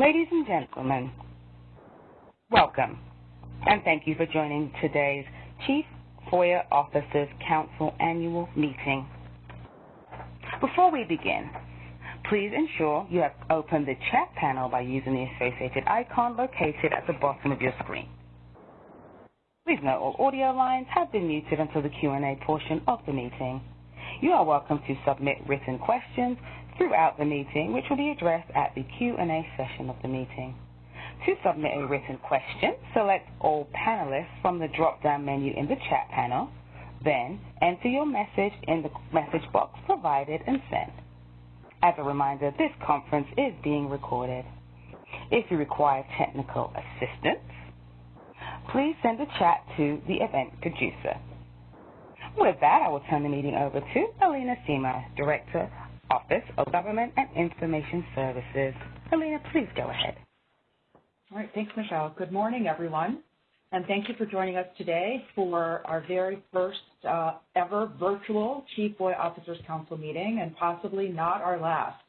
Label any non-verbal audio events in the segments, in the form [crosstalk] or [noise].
Ladies and gentlemen, welcome, and thank you for joining today's Chief FOIA Officers Council Annual Meeting. Before we begin, please ensure you have opened the chat panel by using the associated icon located at the bottom of your screen. Please note all audio lines have been muted until the Q&A portion of the meeting. You are welcome to submit written questions throughout the meeting, which will be addressed at the Q&A session of the meeting. To submit a written question, select all panelists from the drop-down menu in the chat panel, then enter your message in the message box provided and send. As a reminder, this conference is being recorded. If you require technical assistance, please send a chat to the event producer. With that, I will turn the meeting over to Alina Semo, Director Office of Government and Information Services. Alina, please go ahead. All right. Thanks, Michelle. Good morning, everyone, and thank you for joining us today for our very first uh, ever virtual Chief FOIA Officers Council meeting, and possibly not our last.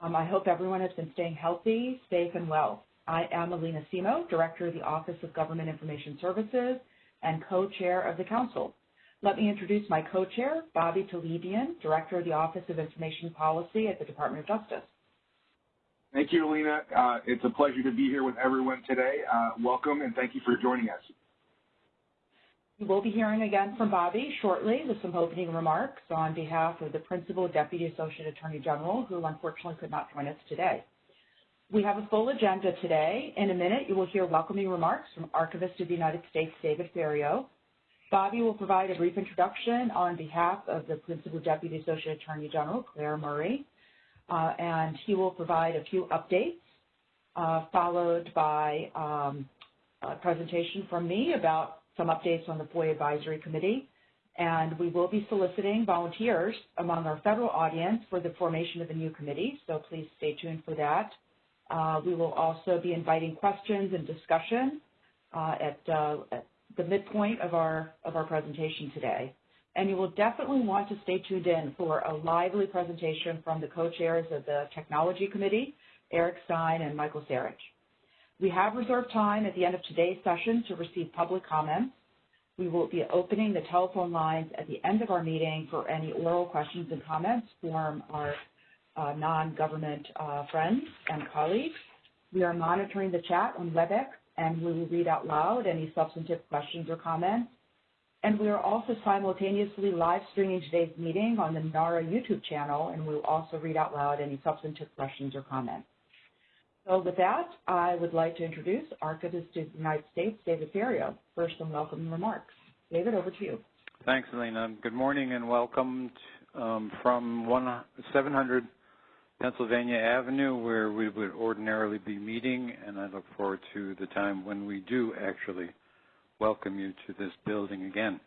Um, I hope everyone has been staying healthy, safe, and well. I am Alina Semo, Director of the Office of Government Information Services and co-chair of the Council. Let me introduce my co-chair, Bobby Talebian, Director of the Office of Information Policy at the Department of Justice. Thank you, Alina. Uh, it's a pleasure to be here with everyone today. Uh, welcome, and thank you for joining us. We will be hearing again from Bobby shortly with some opening remarks on behalf of the Principal Deputy Associate Attorney General, who unfortunately could not join us today. We have a full agenda today. In a minute, you will hear welcoming remarks from Archivist of the United States, David Ferriero, Bobby will provide a brief introduction on behalf of the Principal Deputy Associate Attorney General, Claire Murray, uh, and he will provide a few updates, uh, followed by um, a presentation from me about some updates on the FOIA Advisory Committee. And we will be soliciting volunteers among our federal audience for the formation of a new committee, so please stay tuned for that. Uh, we will also be inviting questions and discussion uh, at, uh, at the midpoint of our, of our presentation today. And you will definitely want to stay tuned in for a lively presentation from the co-chairs of the Technology Committee, Eric Stein and Michael Sarich. We have reserved time at the end of today's session to receive public comments. We will be opening the telephone lines at the end of our meeting for any oral questions and comments from our uh, non-government uh, friends and colleagues. We are monitoring the chat on WebEx and we will read out loud any substantive questions or comments. And we are also simultaneously live streaming today's meeting on the NARA YouTube channel, and we will also read out loud any substantive questions or comments. So with that, I would like to introduce Archivist of the United States, David Ferriero. First, some welcome remarks. David, over to you. Thanks, Alina. Good morning and welcome um, from 700 Pennsylvania Avenue, where we would ordinarily be meeting, and I look forward to the time when we do actually welcome you to this building again.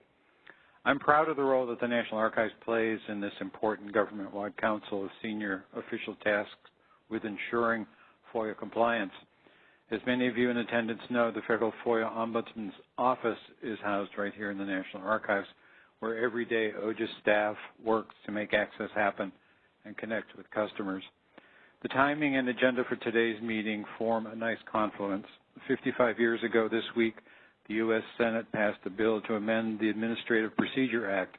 I'm proud of the role that the National Archives plays in this important government-wide council of senior official tasks with ensuring FOIA compliance. As many of you in attendance know, the Federal FOIA Ombudsman's Office is housed right here in the National Archives, where every day OGIS staff works to make access happen and connect with customers. The timing and agenda for today's meeting form a nice confluence. 55 years ago this week, the U.S. Senate passed a bill to amend the Administrative Procedure Act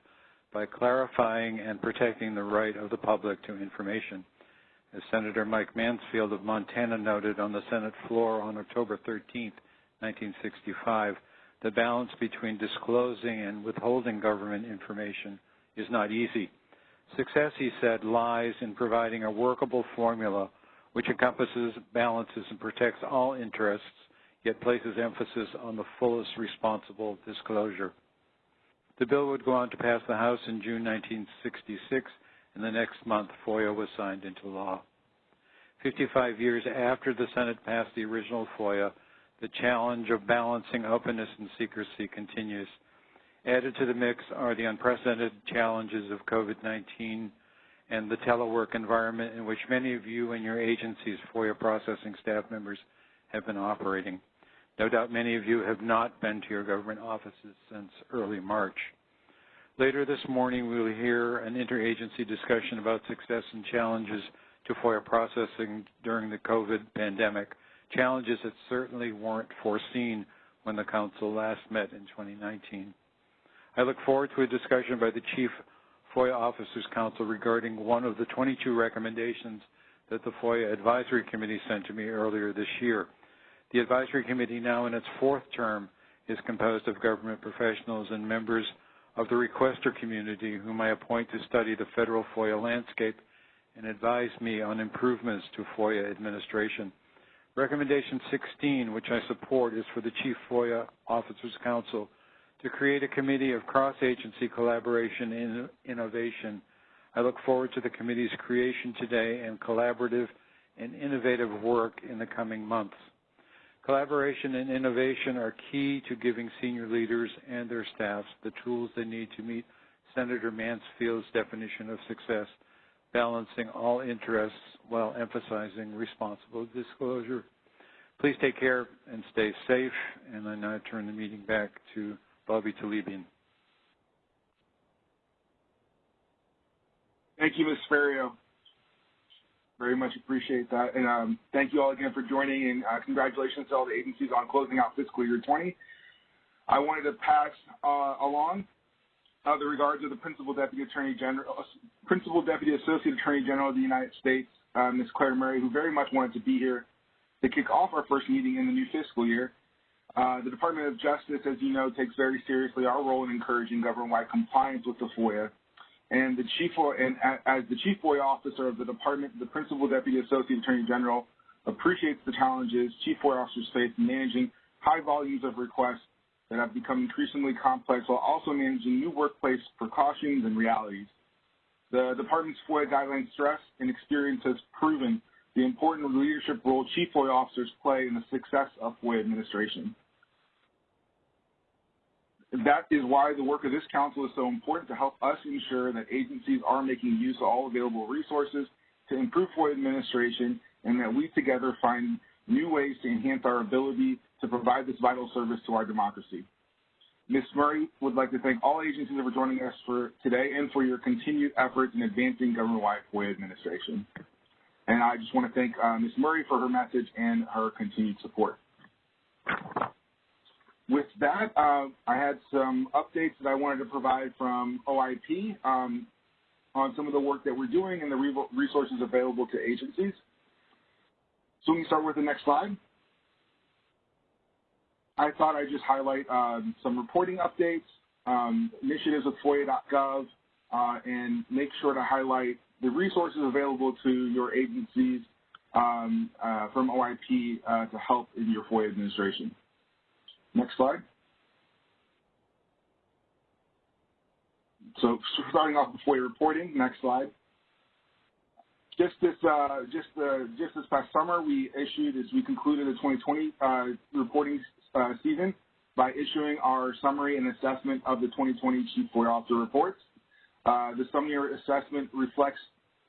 by clarifying and protecting the right of the public to information. As Senator Mike Mansfield of Montana noted on the Senate floor on October 13, 1965, the balance between disclosing and withholding government information is not easy. Success, he said, lies in providing a workable formula which encompasses, balances, and protects all interests, yet places emphasis on the fullest responsible disclosure. The bill would go on to pass the House in June 1966, and the next month FOIA was signed into law. 55 years after the Senate passed the original FOIA, the challenge of balancing openness and secrecy continues. Added to the mix are the unprecedented challenges of COVID-19 and the telework environment in which many of you and your agency's FOIA processing staff members have been operating. No doubt many of you have not been to your government offices since early March. Later this morning, we will hear an interagency discussion about success and challenges to FOIA processing during the COVID pandemic, challenges that certainly weren't foreseen when the Council last met in 2019. I look forward to a discussion by the Chief FOIA Officers Council regarding one of the 22 recommendations that the FOIA Advisory Committee sent to me earlier this year. The Advisory Committee, now in its fourth term, is composed of government professionals and members of the requester community whom I appoint to study the federal FOIA landscape and advise me on improvements to FOIA administration. Recommendation 16, which I support, is for the Chief FOIA Officers Council to create a committee of cross-agency collaboration and innovation. I look forward to the committee's creation today and collaborative and innovative work in the coming months. Collaboration and innovation are key to giving senior leaders and their staffs the tools they need to meet Senator Mansfield's definition of success, balancing all interests while emphasizing responsible disclosure. Please take care and stay safe. And I now turn the meeting back to Bobby Talebian. Thank you, Ms. Ferriero. Very much appreciate that. And um, thank you all again for joining, and uh, congratulations to all the agencies on closing out fiscal year 20. I wanted to pass uh, along uh, the regards of the Principal Deputy Attorney General, Principal Deputy Associate Attorney General of the United States, uh, Ms. Claire Murray, who very much wanted to be here to kick off our first meeting in the new fiscal year. Uh, the Department of Justice, as you know, takes very seriously our role in encouraging government-wide compliance with the FOIA and the chief, and as the chief FOIA officer of the department, the principal deputy associate attorney general appreciates the challenges chief FOIA officers face in managing high volumes of requests that have become increasingly complex while also managing new workplace precautions and realities. The department's FOIA guidelines stress and experience has proven the important leadership role chief FOIA officers play in the success of FOIA administration. That is why the work of this council is so important to help us ensure that agencies are making use of all available resources to improve FOIA administration and that we together find new ways to enhance our ability to provide this vital service to our democracy. Ms. Murray would like to thank all agencies for joining us for today and for your continued efforts in advancing government-wide FOIA administration. And I just want to thank uh, Ms. Murray for her message and her continued support. With that, uh, I had some updates that I wanted to provide from OIP um, on some of the work that we're doing and the resources available to agencies. So we can start with the next slide. I thought I'd just highlight um, some reporting updates, um, initiatives with FOIA.gov, uh, and make sure to highlight the resources available to your agencies um, uh, from OIP uh, to help in your FOIA administration. Next slide. So starting off with FOIA reporting, next slide. Just this, uh, just uh, just this past summer, we issued as we concluded the 2020 uh, reporting uh, season by issuing our summary and assessment of the 2020 Chief FOIA Officer reports. Uh, the summary assessment reflects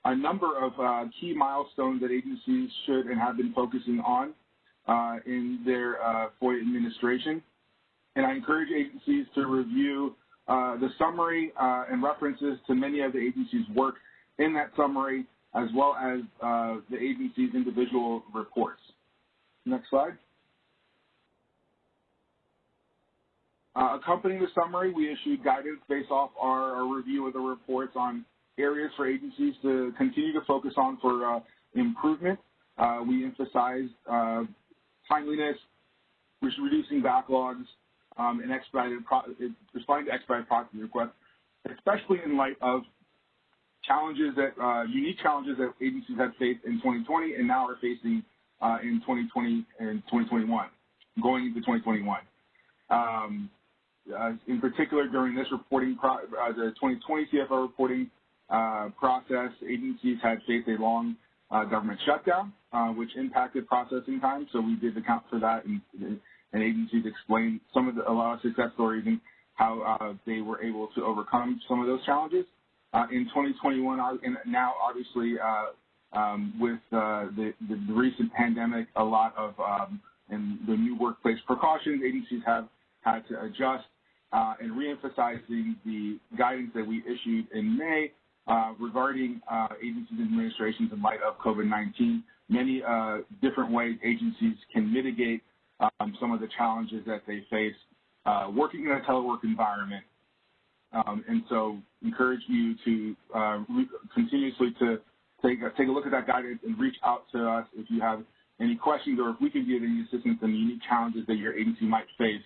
a number of uh, key milestones that agencies should and have been focusing on uh, in their uh, FOIA administration. And I encourage agencies to review uh, the summary uh, and references to many of the agency's work in that summary, as well as uh, the agency's individual reports. Next slide. Uh, accompanying the summary, we issued guidance based off our, our, review of the reports on areas for agencies to continue to focus on for improvement. we emphasized timeliness, reducing backlogs, um, and expedited responding to expedited processing requests, especially in light of challenges that uh, unique challenges that agencies have faced in 2020 and now are facing uh, in 2020 and 2021, going into 2021. Um, uh, in particular, during this reporting, pro uh, the 2020 CFO reporting uh, process, agencies had faced a long government shutdown, which impacted processing time. So we did account for that and, and agencies explained some of the, a lot of success stories and how uh, they were able to overcome some of those challenges. Uh, in 2021, and now obviously uh, um, with uh, the, the, the, recent pandemic, a lot of um, and the new workplace precautions, agencies have had to adjust uh, and reemphasizing the guidance that we issued in May uh, regarding uh, agencies and administrations in light of COVID-19, many uh, different ways agencies can mitigate um, some of the challenges that they face uh, working in a telework environment. Um, and so encourage you to uh, continuously to take a, take a look at that guidance and reach out to us if you have any questions or if we can give any assistance in the unique challenges that your agency might face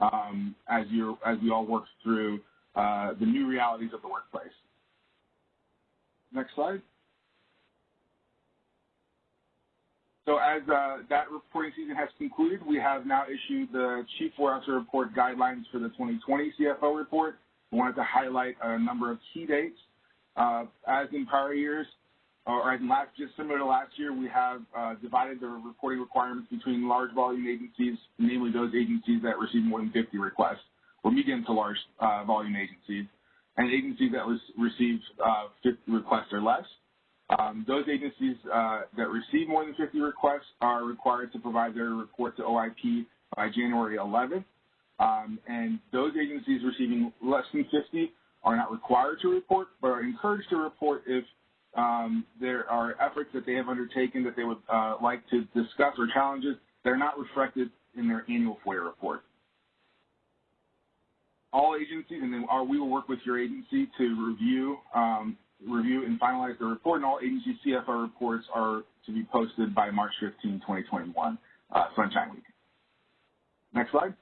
um, as you as we all work through uh, the new realities of the workplace. Next slide. So as uh, that reporting season has concluded, we have now issued the Chief Officer Report guidelines for the 2020 CFO report. We wanted to highlight a number of key dates. Uh, as in prior years, or as in last, just similar to last year, we have uh, divided the reporting requirements between large volume agencies, namely those agencies that receive more than 50 requests, or medium to large uh, volume agencies, and agencies that was, receive uh, 50 requests or less. Um, those agencies uh, that receive more than 50 requests are required to provide their report to OIP by January 11th. Um, and those agencies receiving less than 50 are not required to report, but are encouraged to report if um, there are efforts that they have undertaken that they would uh, like to discuss or challenges that are not reflected in their annual FOIA report. All agencies, and then our, we will work with your agency to review um, review and finalize the report, and all agency CFO reports are to be posted by March 15, 2021, uh, Sunshine Week. Next slide.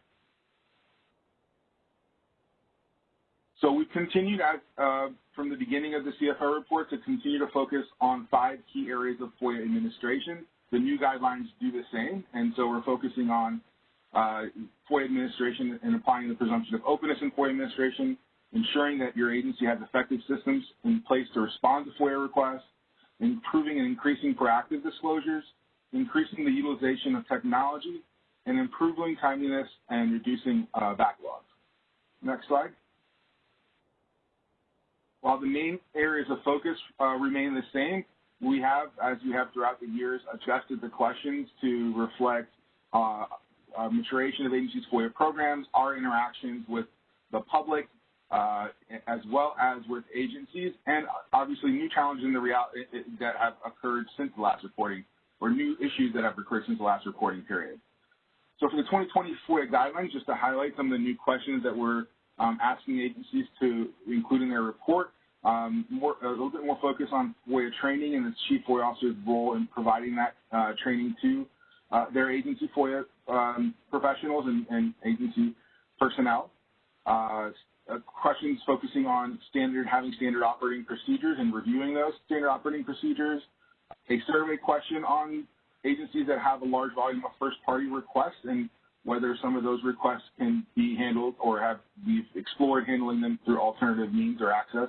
So we continued uh, from the beginning of the CFO report to continue to focus on five key areas of FOIA administration. The new guidelines do the same, and so we're focusing on FOIA administration and applying the presumption of openness in FOIA administration, ensuring that your agency has effective systems in place to respond to FOIA requests, improving and increasing proactive disclosures, increasing the utilization of technology, and improving timeliness and reducing uh, backlogs. Next slide. While the main areas of focus uh, remain the same, we have, as we have throughout the years, adjusted the questions to reflect uh, maturation of agencies' FOIA programs, our interactions with the public, uh, as well as with agencies, and obviously new challenges in the reality that have occurred since the last reporting, or new issues that have occurred since the last reporting period. So for the 2020 FOIA guidelines, just to highlight some of the new questions that we're um, asking agencies to include in their report, um, more, a little bit more focus on FOIA training and the Chief FOIA Officer's role in providing that uh, training to uh, their agency FOIA um, professionals and, and, agency personnel. Uh, questions focusing on standard, having standard operating procedures and reviewing those standard operating procedures. A survey question on agencies that have a large volume of first-party requests and whether some of those requests can be handled or have we've explored handling them through alternative means or access.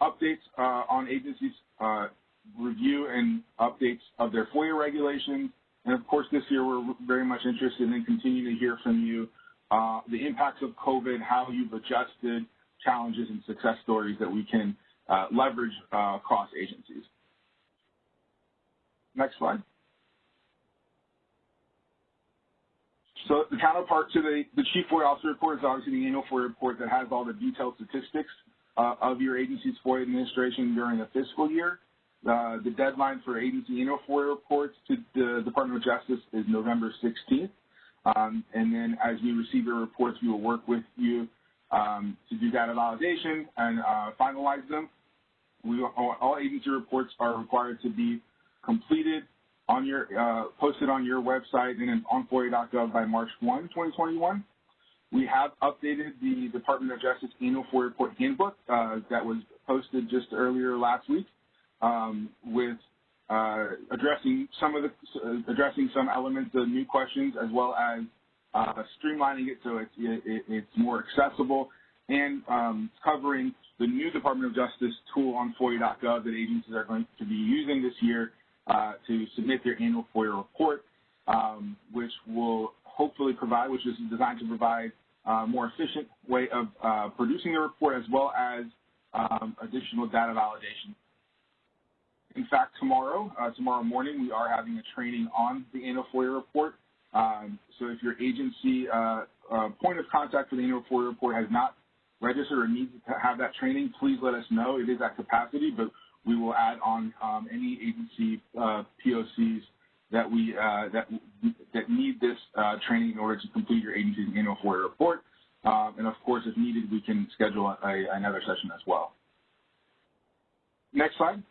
Updates uh, on agencies uh, review and updates of their FOIA regulations. And of course, this year we're very much interested in continuing to hear from you uh, the impacts of COVID, how you've adjusted challenges and success stories that we can uh, leverage uh, across agencies. Next slide. So the counterpart to the, the Chief FOIA Officer report is obviously the annual FOIA report that has all the detailed statistics uh, of your agency's FOIA administration during the fiscal year. Uh, the deadline for agency FOIA reports to the Department of Justice is November 16th. Um, and then as we receive your reports, we will work with you um, to do data validation and uh, finalize them. We, all agency reports are required to be completed on your, uh, posted on your website and on FOIA.gov by March 1, 2021. We have updated the Department of Justice Annual FOIA Report Handbook uh, that was posted just earlier last week um, with uh, addressing some of the uh, addressing some elements of new questions as well as uh, streamlining it so it's, it, it's more accessible and um, covering the new Department of Justice tool on FOIA.gov that agencies are going to be using this year uh, to submit their annual FOIA report, um, which will hopefully provide, which is designed to provide a uh, more efficient way of uh, producing the report as well as um, additional data validation in fact, tomorrow, uh, tomorrow morning, we are having a training on the annual FOIA report. Um, so if your agency uh, uh, point of contact for the annual FOIA report has not registered or needs to have that training, please let us know. It is at capacity, but we will add on um, any agency uh, POCs that we uh, that that need this uh, training in order to complete your agency's annual FOIA report. Um, and of course, if needed, we can schedule a, another session as well. Next slide.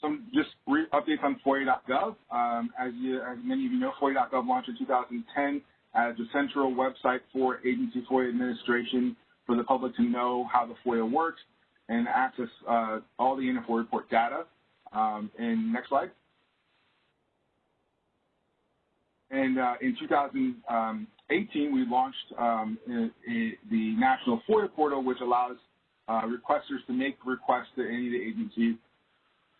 Some just brief updates on FOIA.gov. Um, as, you, as many of you know, FOIA.gov launched in 2010 as a central website for agency FOIA administration for the public to know how the FOIA works and access uh, all the FOIA report data. Um, and next slide. And uh, in 2018, we launched um, the National FOIA Portal, which allows uh, requesters to make requests to any of the agencies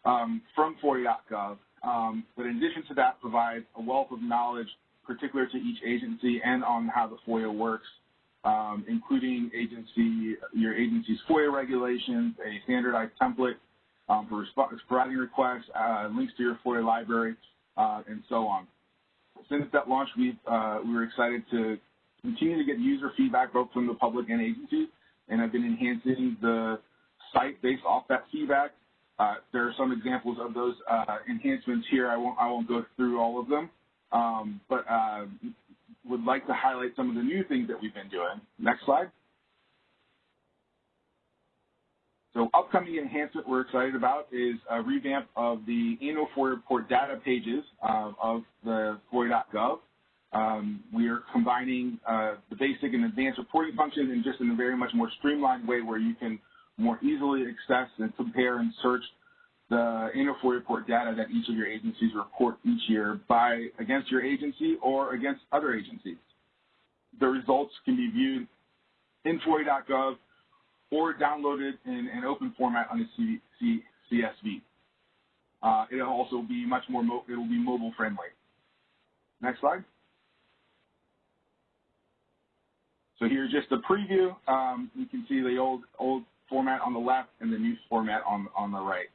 um, from FOIA.gov. Um, but in addition to that, provides a wealth of knowledge particular to each agency and on how the FOIA works, um, including agency, your agency's FOIA regulations, a standardized template um, for providing requests, uh, links to your FOIA library, uh, and so on since that launch, we've, uh, we were excited to continue to get user feedback both from the public and agencies, and have been enhancing the site based off that feedback. Uh, there are some examples of those uh, enhancements here. I won't, I won't go through all of them, um, but uh, would like to highlight some of the new things that we've been doing. Next slide. So upcoming enhancement we're excited about is a revamp of the annual FOIA report data pages uh, of the FOIA.gov. Um, we are combining uh, the basic and advanced reporting functions in just in a very much more streamlined way where you can more easily access and compare and search the annual FOIA report data that each of your agencies report each year by against your agency or against other agencies. The results can be viewed in FOIA.gov or downloaded in an open format on the CSV. Uh, it'll also be much more, it will be mobile friendly. Next slide. So here's just a preview. Um, you can see the old old format on the left and the new format on on the right.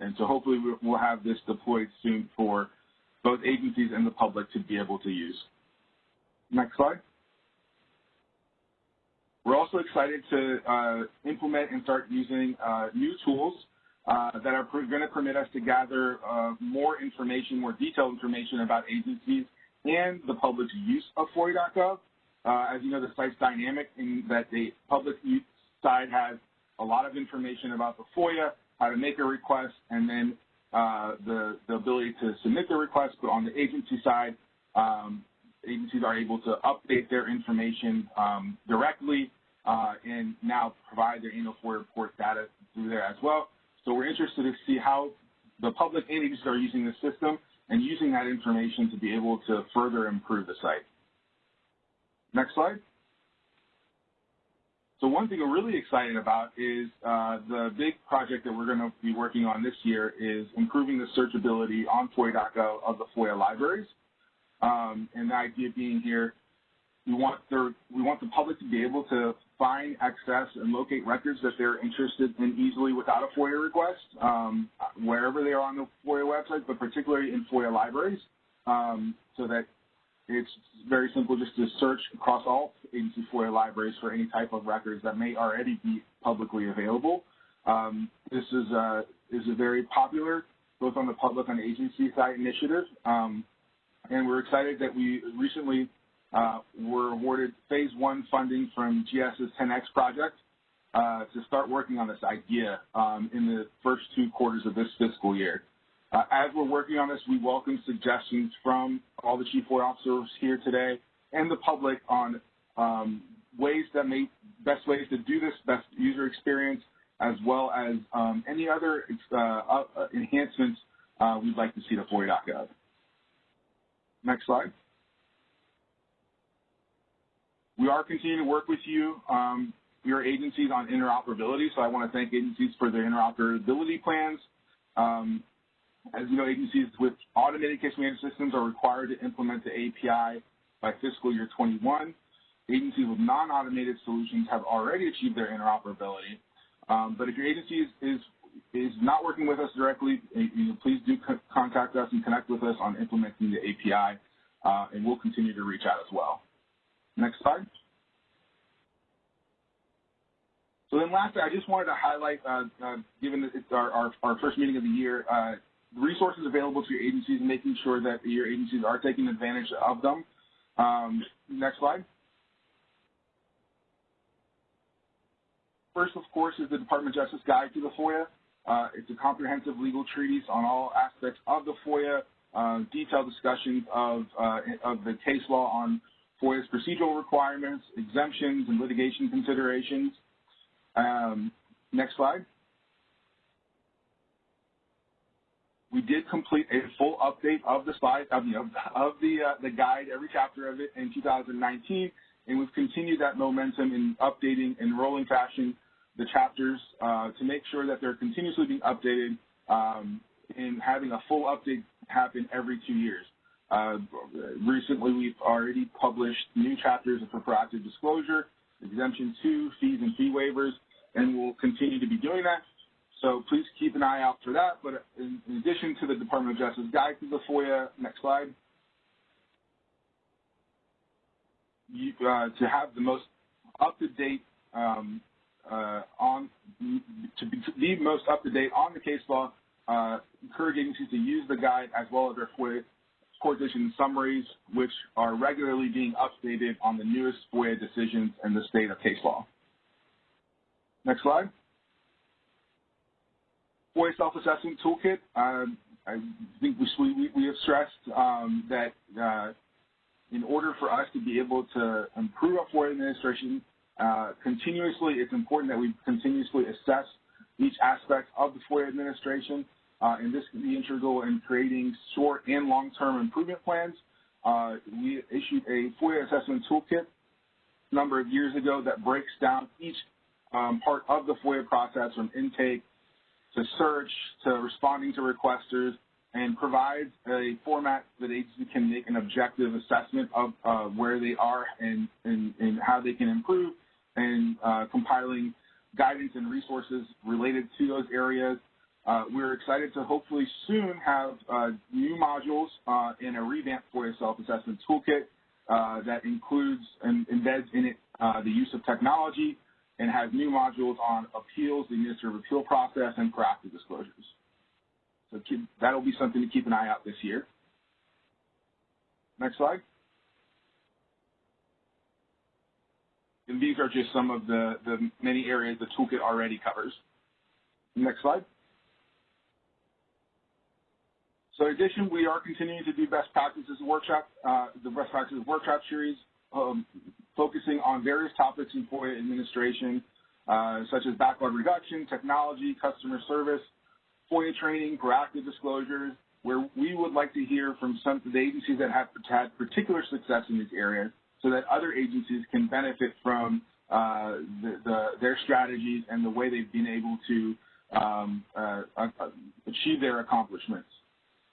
And so hopefully we'll have this deployed soon for both agencies and the public to be able to use. Next slide. We're also excited to uh, implement and start using uh, new tools uh, that are going to permit us to gather uh, more information, more detailed information about agencies and the public's use of FOIA.gov. Uh, as you know, the site's dynamic in that the public use side has a lot of information about the FOIA, how to make a request, and then uh, the, the ability to submit the request. But on the agency side, um, agencies are able to update their information um, directly uh, and now provide their annual FOIA report data through there as well. So we're interested to see how the public agencies are using the system and using that information to be able to further improve the site. Next slide. So one thing we're really excited about is uh, the big project that we're going to be working on this year is improving the searchability on FOIA.gov of the FOIA libraries. Um, and the idea being here, we want, their, we want the public to be able to find, access, and locate records that they're interested in easily without a FOIA request, um, wherever they are on the FOIA website, but particularly in FOIA libraries, um, so that it's very simple just to search across all agency FOIA libraries for any type of records that may already be publicly available. Um, this is a, is a very popular, both on the public and agency side initiative. Um, and we're excited that we recently uh, were awarded phase one funding from GSA's 10X project uh, to start working on this idea um, in the first two quarters of this fiscal year. Uh, as we're working on this, we welcome suggestions from all the Chief FOIA officers here today and the public on um, ways that may, best ways to do this, best user experience, as well as um, any other uh, uh, enhancements uh, we'd like to see to FOIA.gov. Next slide. We are continuing to work with you, um, your agencies on interoperability, so I want to thank agencies for their interoperability plans. Um, as you know, agencies with automated case management systems are required to implement the API by fiscal year 21. Agencies with non-automated solutions have already achieved their interoperability. Um, but if your agency is, is, is, not working with us directly, you know, please do contact us and connect with us on implementing the API, uh, and we'll continue to reach out as well. Next slide. So then lastly, I just wanted to highlight, uh, uh, given that it's our, our, our, first meeting of the year, uh, resources available to your agencies and making sure that your agencies are taking advantage of them. Um, next slide. First, of course, is the Department of Justice Guide to the FOIA. Uh, it's a comprehensive legal treatise on all aspects of the FOIA, uh, detailed discussions of, uh, of the case law on FOIA's procedural requirements, exemptions, and litigation considerations. Um, next slide. We did complete a full update of the slide of, you know, of the uh, the guide, every chapter of it in 2019, and we've continued that momentum in updating in rolling fashion the chapters uh, to make sure that they're continuously being updated um, and having a full update happen every two years. Uh, recently, we've already published new chapters for proactive disclosure, exemption two, fees and fee waivers, and we'll continue to be doing that. So please keep an eye out for that. But in, in addition to the Department of Justice guide to the FOIA, next slide, you, uh, to have the most up-to-date um, uh, on to be, to be most up-to-date on the case law, uh, encourage agencies to use the guide as well as their FOIA court decision summaries, which are regularly being updated on the newest FOIA decisions and the state of case law. Next slide. FOIA self-assessment toolkit. Um, I think we, we, we have stressed um, that uh, in order for us to be able to improve our FOIA administration uh, continuously, it's important that we continuously assess each aspect of the FOIA administration, uh, and this can be integral in creating short and long-term improvement plans. Uh, we issued a FOIA assessment toolkit a number of years ago that breaks down each um, part of the FOIA process from intake to search to responding to requesters and provides a format that agencies can make an objective assessment of uh, where they are and, and, and, how they can improve and uh, compiling guidance and resources related to those areas. Uh, we're excited to hopefully soon have uh, new modules uh, in a revamped FOIA self-assessment toolkit uh, that includes and embeds in it the use of technology and has new modules on appeals, the administrative appeal process, and proactive disclosures. So keep, that'll be something to keep an eye out this year. Next slide. And these are just some of the, the many areas the toolkit already covers. Next slide. So in addition, we are continuing to do best practices workshop, uh, the best practices workshop series, um, focusing on various topics in FOIA administration, uh, such as backlog reduction, technology, customer service, FOIA training, proactive disclosures, where we would like to hear from some of the agencies that have had particular success in these areas so that other agencies can benefit from uh, the, the, their strategies and the way they've been able to um, uh, uh, achieve their accomplishments.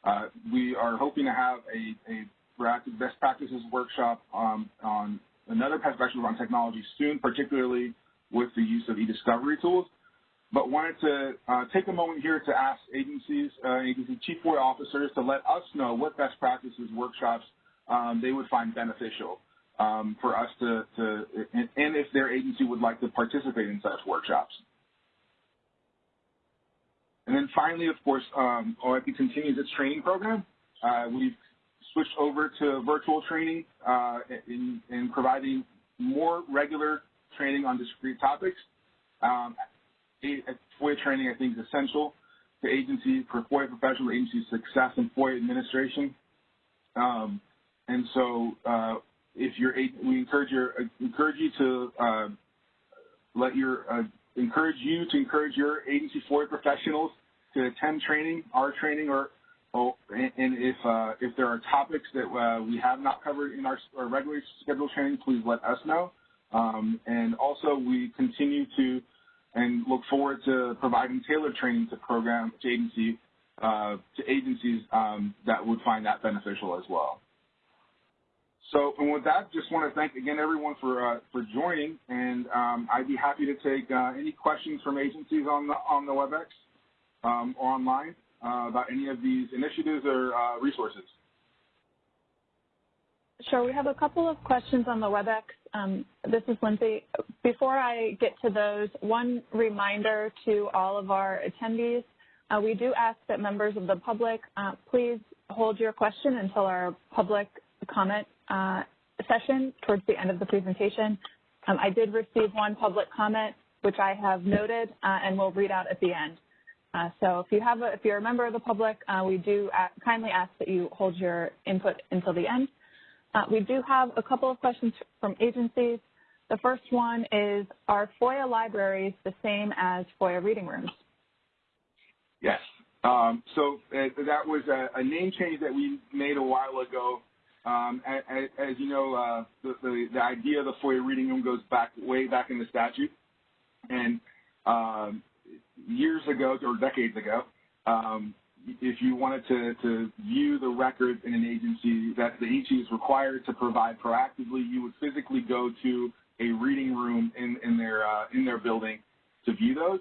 Uh, we are hoping to have a, a proactive best practices workshop um, on another perspective on technology soon, particularly with the use of e-discovery tools. But wanted to uh, take a moment here to ask agencies, uh, agency chief FOIA officers to let us know what best practices workshops um, they would find beneficial um, for us to, to and, if their agency would like to participate in such workshops. And then finally, of course, um, OIP continues its training program. Uh, we've switched over to virtual training uh, in, in, providing more regular training on discrete topics. Um, FOIA training, I think, is essential to agency for FOIA professional agency success and FOIA administration. Um, and so, uh, if you're, we encourage your encourage you to uh, let your uh, encourage you to encourage your agency FOIA professionals to attend training, our training, or Oh, and, if uh, if there are topics that uh, we have not covered in our, our regularly scheduled training, please let us know. Um, and also, we continue to and look forward to providing tailored training to program to agency uh, to agencies um, that would find that beneficial as well. So, and with that, just want to thank again everyone for uh, for joining, and um, I'd be happy to take uh, any questions from agencies on the on the WebEx um, or online uh, about any of these initiatives or uh, resources. Sure. We have a couple of questions on the WebEx. Um, this is Lindsay. Before I get to those, one reminder to all of our attendees. Uh, we do ask that members of the public uh, please hold your question until our public comment uh, session towards the end of the presentation. Um, I did receive one public comment, which I have noted uh, and will read out at the end. Uh, so if you have a, if you're a member of the public, uh, we do kindly ask that you hold your input until the end. Uh, we do have a couple of questions from agencies. The first one is, are FOIA libraries the same as FOIA reading rooms? Yes. Um, so uh, that was a, a, name change that we made a while ago. Um, as, as, you know, uh, the, the, the, idea of the FOIA reading room goes back way back in the statute. And um, years ago, or decades ago, um, if you wanted to, to view the records in an agency that the agency is required to provide proactively, you would physically go to a reading room in, in, their, uh, in their building to view those.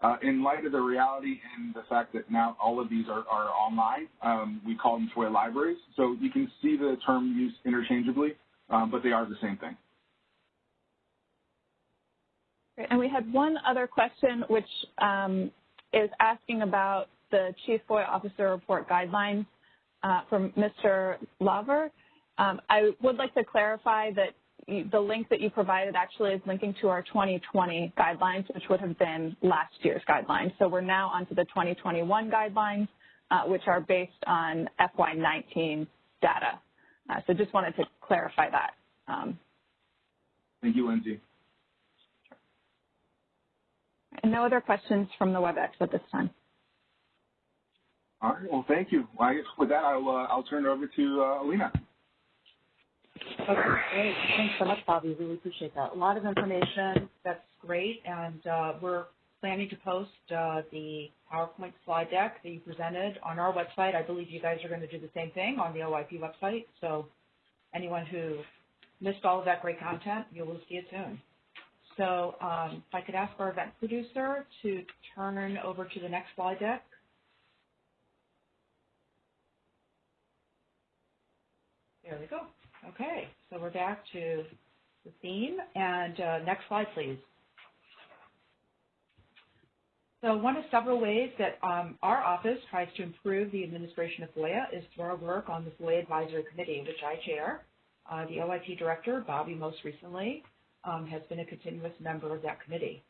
Uh, in light of the reality and the fact that now all of these are, are online, um, we call them FOIA libraries. So you can see the term used interchangeably, um, but they are the same thing. And we had one other question, which um, is asking about the Chief FOIA Officer Report Guidelines uh, from Mr. Lover. Um, I would like to clarify that the link that you provided actually is linking to our 2020 guidelines, which would have been last year's guidelines. So we're now onto the 2021 guidelines, uh, which are based on FY19 data. Uh, so just wanted to clarify that. Um, Thank you, Lindsay. And no other questions from the WebEx at this time. All right. Well, thank you. Well, I guess with that, I'll uh, I'll turn it over to uh, Alina. Okay, great. Thanks so much, Bobby. Really appreciate that. A lot of information. That's great. And uh, we're planning to post uh, the PowerPoint slide deck that you presented on our website. I believe you guys are going to do the same thing on the OIP website. So anyone who missed all of that great content, you will see it soon. So um, if I could ask our event producer to turn over to the next slide deck. There we go. Okay, so we're back to the theme. And uh, next slide, please. So one of several ways that um, our office tries to improve the administration of FOIA is through our work on the FOIA Advisory Committee, which I chair. Uh, the OIP director, Bobby most recently, um, has been a continuous member of that committee.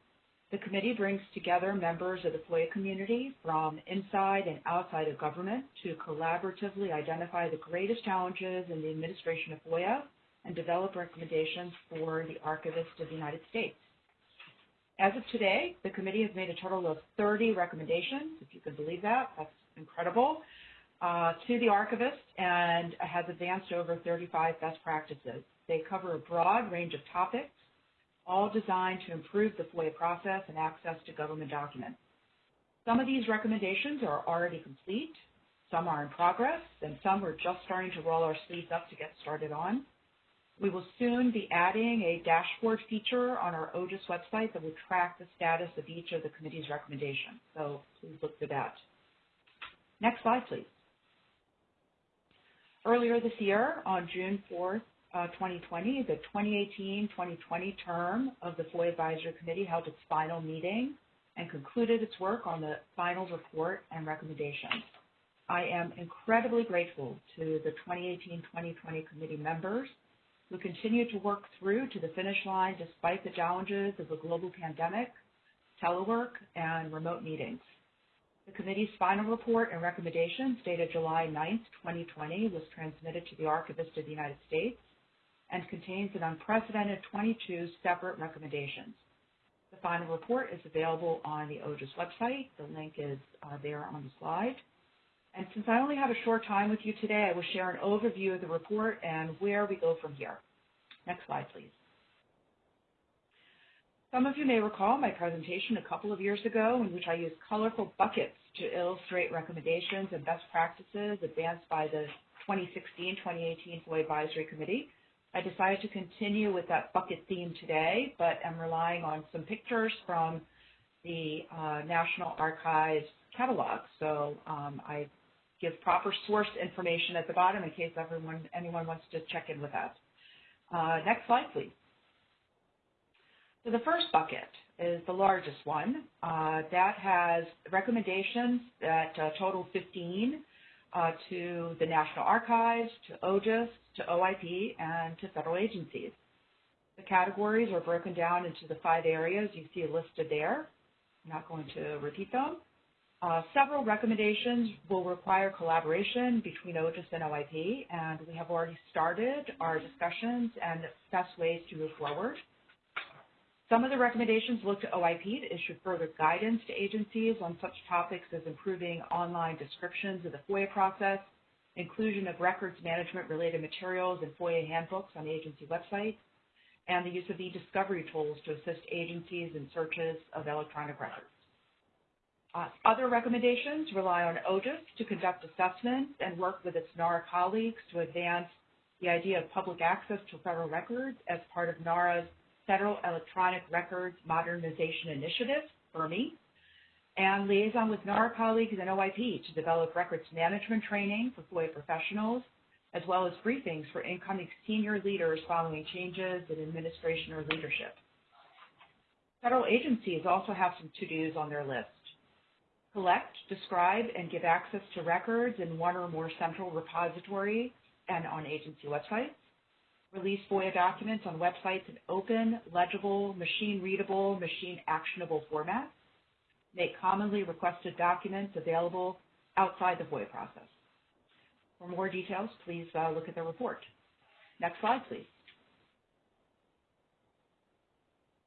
The committee brings together members of the FOIA community from inside and outside of government to collaboratively identify the greatest challenges in the administration of FOIA and develop recommendations for the Archivist of the United States. As of today, the committee has made a total of 30 recommendations, if you can believe that. That's incredible, uh, to the archivist and has advanced over 35 best practices. They cover a broad range of topics all designed to improve the FOIA process and access to government documents. Some of these recommendations are already complete, some are in progress, and some we're just starting to roll our sleeves up to get started on. We will soon be adding a dashboard feature on our OGIS website that will track the status of each of the committee's recommendations, so please look for that. Next slide, please. Earlier this year, on June 4th, 2020, uh, the 2018-2020 term of the FOIA Advisory Committee held its final meeting and concluded its work on the final report and recommendations. I am incredibly grateful to the 2018-2020 committee members who continue to work through to the finish line despite the challenges of a global pandemic, telework, and remote meetings. The committee's final report and recommendations dated July 9, 2020 was transmitted to the Archivist of the United States and contains an unprecedented 22 separate recommendations. The final report is available on the OGIS website. The link is uh, there on the slide. And since I only have a short time with you today, I will share an overview of the report and where we go from here. Next slide, please. Some of you may recall my presentation a couple of years ago in which I used colorful buckets to illustrate recommendations and best practices advanced by the 2016-2018 FOIA Advisory Committee I decided to continue with that bucket theme today, but I'm relying on some pictures from the uh, National Archives catalog. So um, I give proper source information at the bottom in case everyone, anyone wants to check in with that. Uh, next slide, please. So the first bucket is the largest one. Uh, that has recommendations that uh, total 15 uh, to the National Archives, to OGIS, to OIP, and to federal agencies. The categories are broken down into the five areas you see listed there. I'm not going to repeat them. Uh, several recommendations will require collaboration between OGIS and OIP, and we have already started our discussions and best ways to move forward. Some of the recommendations look to OIP to issue further guidance to agencies on such topics as improving online descriptions of the FOIA process, inclusion of records management related materials and FOIA handbooks on agency websites, and the use of e-discovery tools to assist agencies in searches of electronic records. Uh, other recommendations rely on OGIS to conduct assessments and work with its NARA colleagues to advance the idea of public access to federal records as part of NARA's Federal Electronic Records Modernization Initiative, FERMI, and liaison with NARA colleagues and OIP to develop records management training for FOIA professionals, as well as briefings for incoming senior leaders following changes in administration or leadership. Federal agencies also have some to-dos on their list. Collect, describe, and give access to records in one or more central repository and on agency websites release FOIA documents on websites in open, legible, machine-readable, machine-actionable formats, make commonly requested documents available outside the FOIA process. For more details, please uh, look at the report. Next slide, please.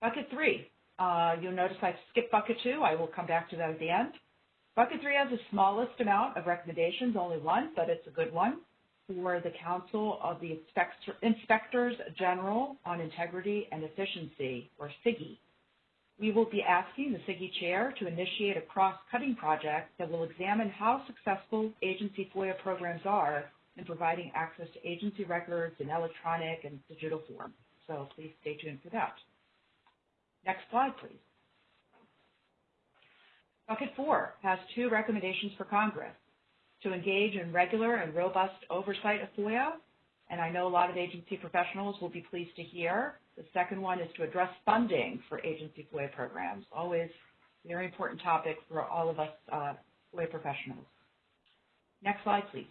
Bucket three. Uh, you'll notice I skipped bucket two. I will come back to that at the end. Bucket three has the smallest amount of recommendations, only one, but it's a good one for the Council of the Inspector, Inspectors General on Integrity and Efficiency, or CIGIE. We will be asking the CIGIE chair to initiate a cross-cutting project that will examine how successful agency FOIA programs are in providing access to agency records in electronic and digital form. So please stay tuned for that. Next slide, please. Bucket four has two recommendations for Congress to engage in regular and robust oversight of FOIA, and I know a lot of agency professionals will be pleased to hear. The second one is to address funding for agency FOIA programs, always a very important topic for all of us uh, FOIA professionals. Next slide, please.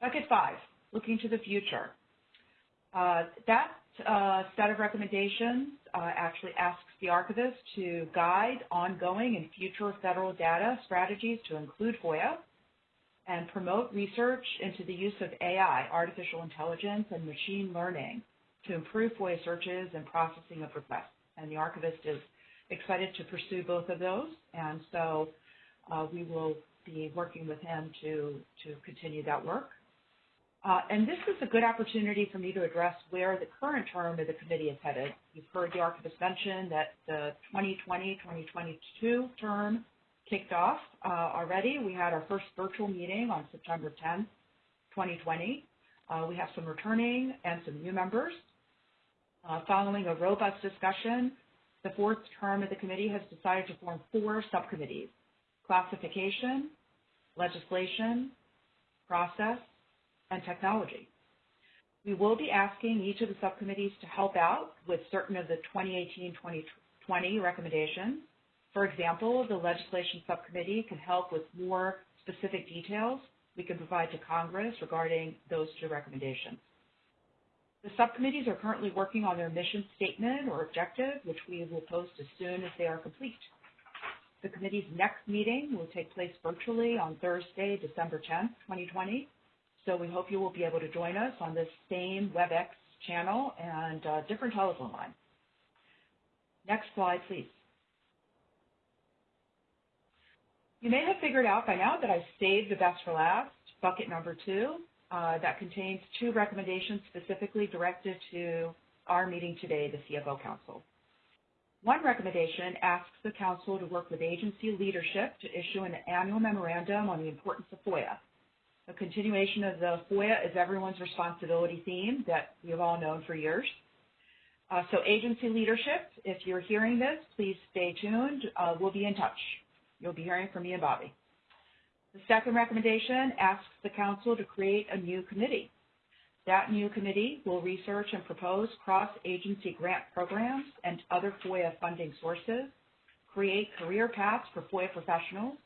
Bucket five, looking to the future. Uh, that uh, set of recommendations uh, actually asks the archivist to guide ongoing and future federal data strategies to include FOIA and promote research into the use of AI, artificial intelligence, and machine learning to improve FOIA searches and processing of requests. And the archivist is excited to pursue both of those, and so uh, we will be working with him to, to continue that work. Uh, and this is a good opportunity for me to address where the current term of the committee is headed. You've heard the archivist mention that the 2020-2022 term kicked off uh, already. We had our first virtual meeting on September 10th, 2020. Uh, we have some returning and some new members. Uh, following a robust discussion, the fourth term of the committee has decided to form four subcommittees, classification, legislation, process, and technology. We will be asking each of the subcommittees to help out with certain of the 2018-2020 recommendations. For example, the legislation subcommittee can help with more specific details we can provide to Congress regarding those two recommendations. The subcommittees are currently working on their mission statement or objective, which we will post as soon as they are complete. The committee's next meeting will take place virtually on Thursday, December 10th, 2020, so we hope you will be able to join us on this same WebEx channel and uh, different telephone line. Next slide, please. You may have figured out by now that I've saved the best for last, bucket number two, uh, that contains two recommendations specifically directed to our meeting today, the CFO Council. One recommendation asks the Council to work with agency leadership to issue an annual memorandum on the importance of FOIA a continuation of the FOIA is everyone's responsibility theme that we have all known for years. Uh, so agency leadership, if you're hearing this, please stay tuned. Uh, we'll be in touch. You'll be hearing from me and Bobby. The second recommendation asks the council to create a new committee. That new committee will research and propose cross-agency grant programs and other FOIA funding sources, create career paths for FOIA professionals,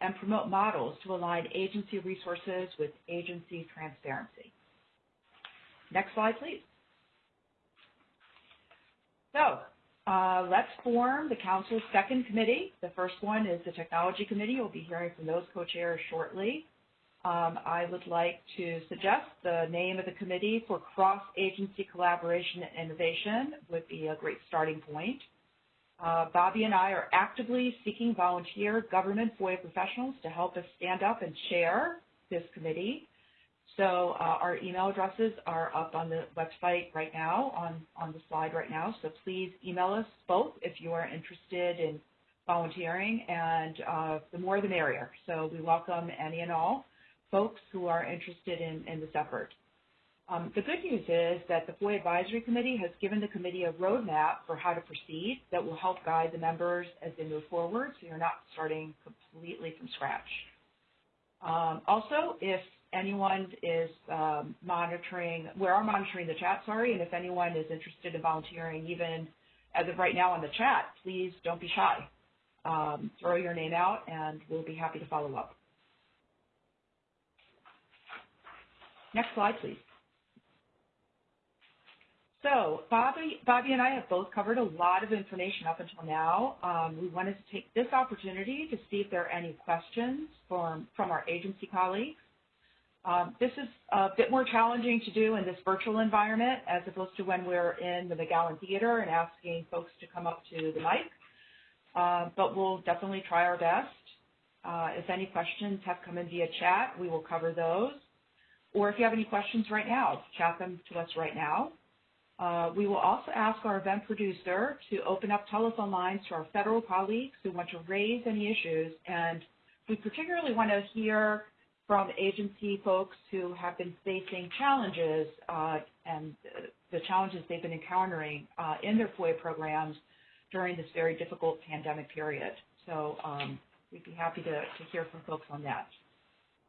and promote models to align agency resources with agency transparency. Next slide, please. So uh, let's form the council's second committee. The first one is the technology committee. We'll be hearing from those co-chairs shortly. Um, I would like to suggest the name of the committee for cross-agency collaboration and innovation would be a great starting point. Uh, Bobby and I are actively seeking volunteer government FOIA professionals to help us stand up and chair this committee. So uh, our email addresses are up on the website right now, on, on the slide right now. So please email us both if you are interested in volunteering, and uh, the more the merrier. So we welcome any and all folks who are interested in, in this effort. Um, the good news is that the FOIA Advisory Committee has given the committee a roadmap for how to proceed that will help guide the members as they move forward, so you're not starting completely from scratch. Um, also, if anyone is um, monitoring, we are monitoring the chat, sorry, and if anyone is interested in volunteering, even as of right now on the chat, please don't be shy. Um, throw your name out and we'll be happy to follow up. Next slide, please. So Bobby, Bobby and I have both covered a lot of information up until now. Um, we wanted to take this opportunity to see if there are any questions from, from our agency colleagues. Um, this is a bit more challenging to do in this virtual environment as opposed to when we're in the McGowan Theater and asking folks to come up to the mic. Uh, but we'll definitely try our best. Uh, if any questions have come in via chat, we will cover those. Or if you have any questions right now, chat them to us right now. Uh, we will also ask our event producer to open up telephone lines to our federal colleagues who want to raise any issues. And we particularly want to hear from agency folks who have been facing challenges uh, and the challenges they've been encountering uh, in their FOIA programs during this very difficult pandemic period. So um, we'd be happy to, to hear from folks on that.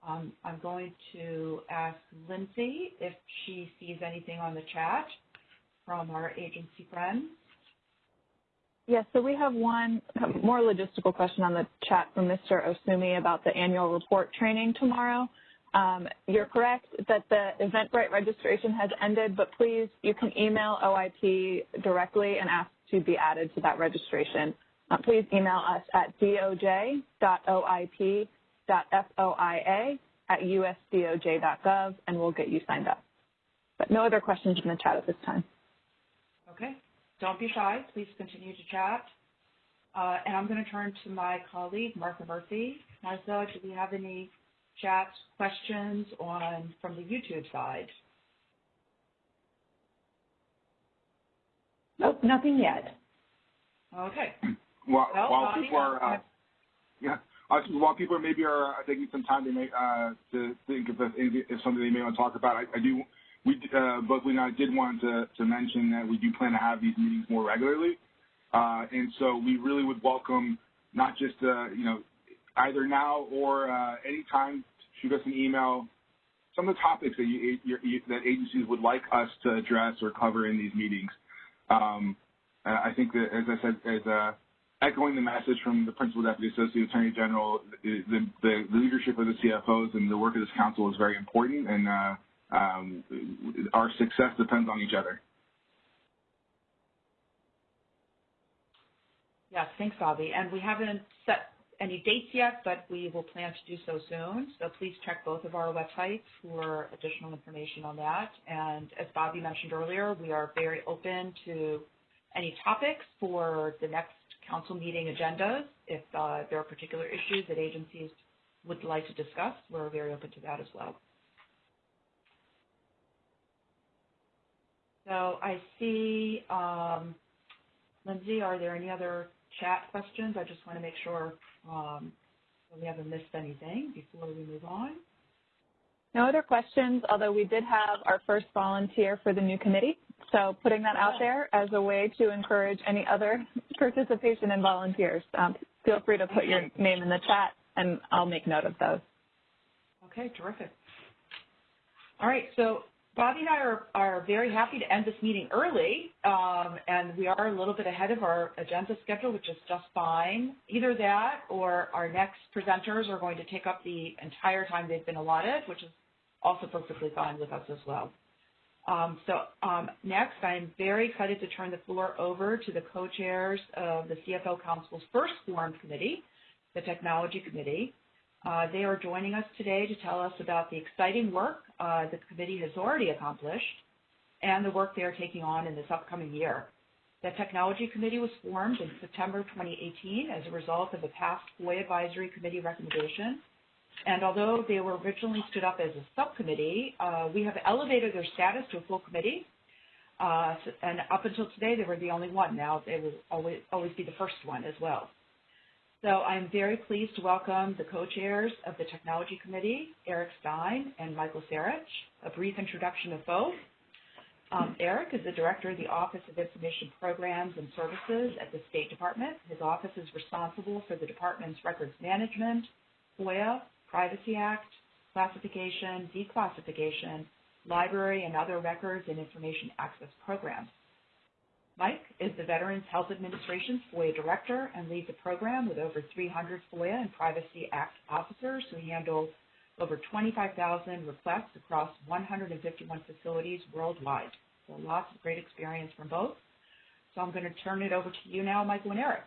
Um, I'm going to ask Lindsay if she sees anything on the chat from our agency friends. Yes, so we have one more logistical question on the chat from Mr. Osumi about the annual report training tomorrow. Um, you're correct that the Eventbrite registration has ended, but please, you can email OIP directly and ask to be added to that registration. Uh, please email us at doj.oip.foia at usdoj.gov, and we'll get you signed up. But no other questions in the chat at this time. Okay. Don't be shy. Please continue to chat. Uh, and I'm going to turn to my colleague, Martha Murphy. Martha, do we have any chat questions on from the YouTube side? Nope, nothing yet. Okay. [clears throat] While, Well, while people are, uh, uh, yeah, uh, while people maybe are uh, taking some time, they may uh, to think if if something they may want to talk about. I, I do, we uh, we and I did want to to mention that we do plan to have these meetings more regularly, uh, and so we really would welcome not just uh, you know either now or uh, anytime shoot us an email. Some of the topics that you, you, that agencies would like us to address or cover in these meetings. Um, I think that, as I said, as uh, echoing the message from the Principal Deputy Associate Attorney General, the, the, the, leadership of the CFOs and the work of this council is very important, and uh, um, our success depends on each other. Yes, thanks, Bobby. And we haven't set any dates yet, but we will plan to do so soon. So please check both of our websites for additional information on that. And as Bobby mentioned earlier, we are very open to any topics for the next council meeting agendas. If uh, there are particular issues that agencies would like to discuss, we're very open to that as well. So I see, um, Lindsay, are there any other chat questions? I just want to make sure um, we haven't missed anything before we move on. No other questions, although we did have our first volunteer for the new committee. So putting that out there as a way to encourage any other [laughs] participation and volunteers. Um, feel free to put your name in the chat and I'll make note of those. Okay, terrific. All right, so Bobby and I are, are very happy to end this meeting early, um, and we are a little bit ahead of our agenda schedule, which is just fine. Either that or our next presenters are going to take up the entire time they've been allotted, which is also perfectly fine with us as well. Um, so um, next, I'm very excited to turn the floor over to the co-chairs of the CFO Council's first formed committee, the Technology Committee. Uh, they are joining us today to tell us about the exciting work uh, the committee has already accomplished and the work they are taking on in this upcoming year. The Technology Committee was formed in September 2018 as a result of a past FOIA Advisory Committee recommendation and although they were originally stood up as a subcommittee, uh, we have elevated their status to a full committee. Uh, and up until today, they were the only one. Now they will always, always be the first one as well. So I'm very pleased to welcome the co-chairs of the Technology Committee, Eric Stein and Michael Sarich. A brief introduction of both. Um, Eric is the Director of the Office of Information Programs and Services at the State Department. His office is responsible for the department's records management, FOIA, Privacy Act, classification, declassification, library and other records and information access programs. Mike is the Veterans Health Administration's FOIA Director and leads a program with over 300 FOIA and Privacy Act officers who handle over 25,000 requests across 151 facilities worldwide. So lots of great experience from both. So I'm going to turn it over to you now, Michael and Eric.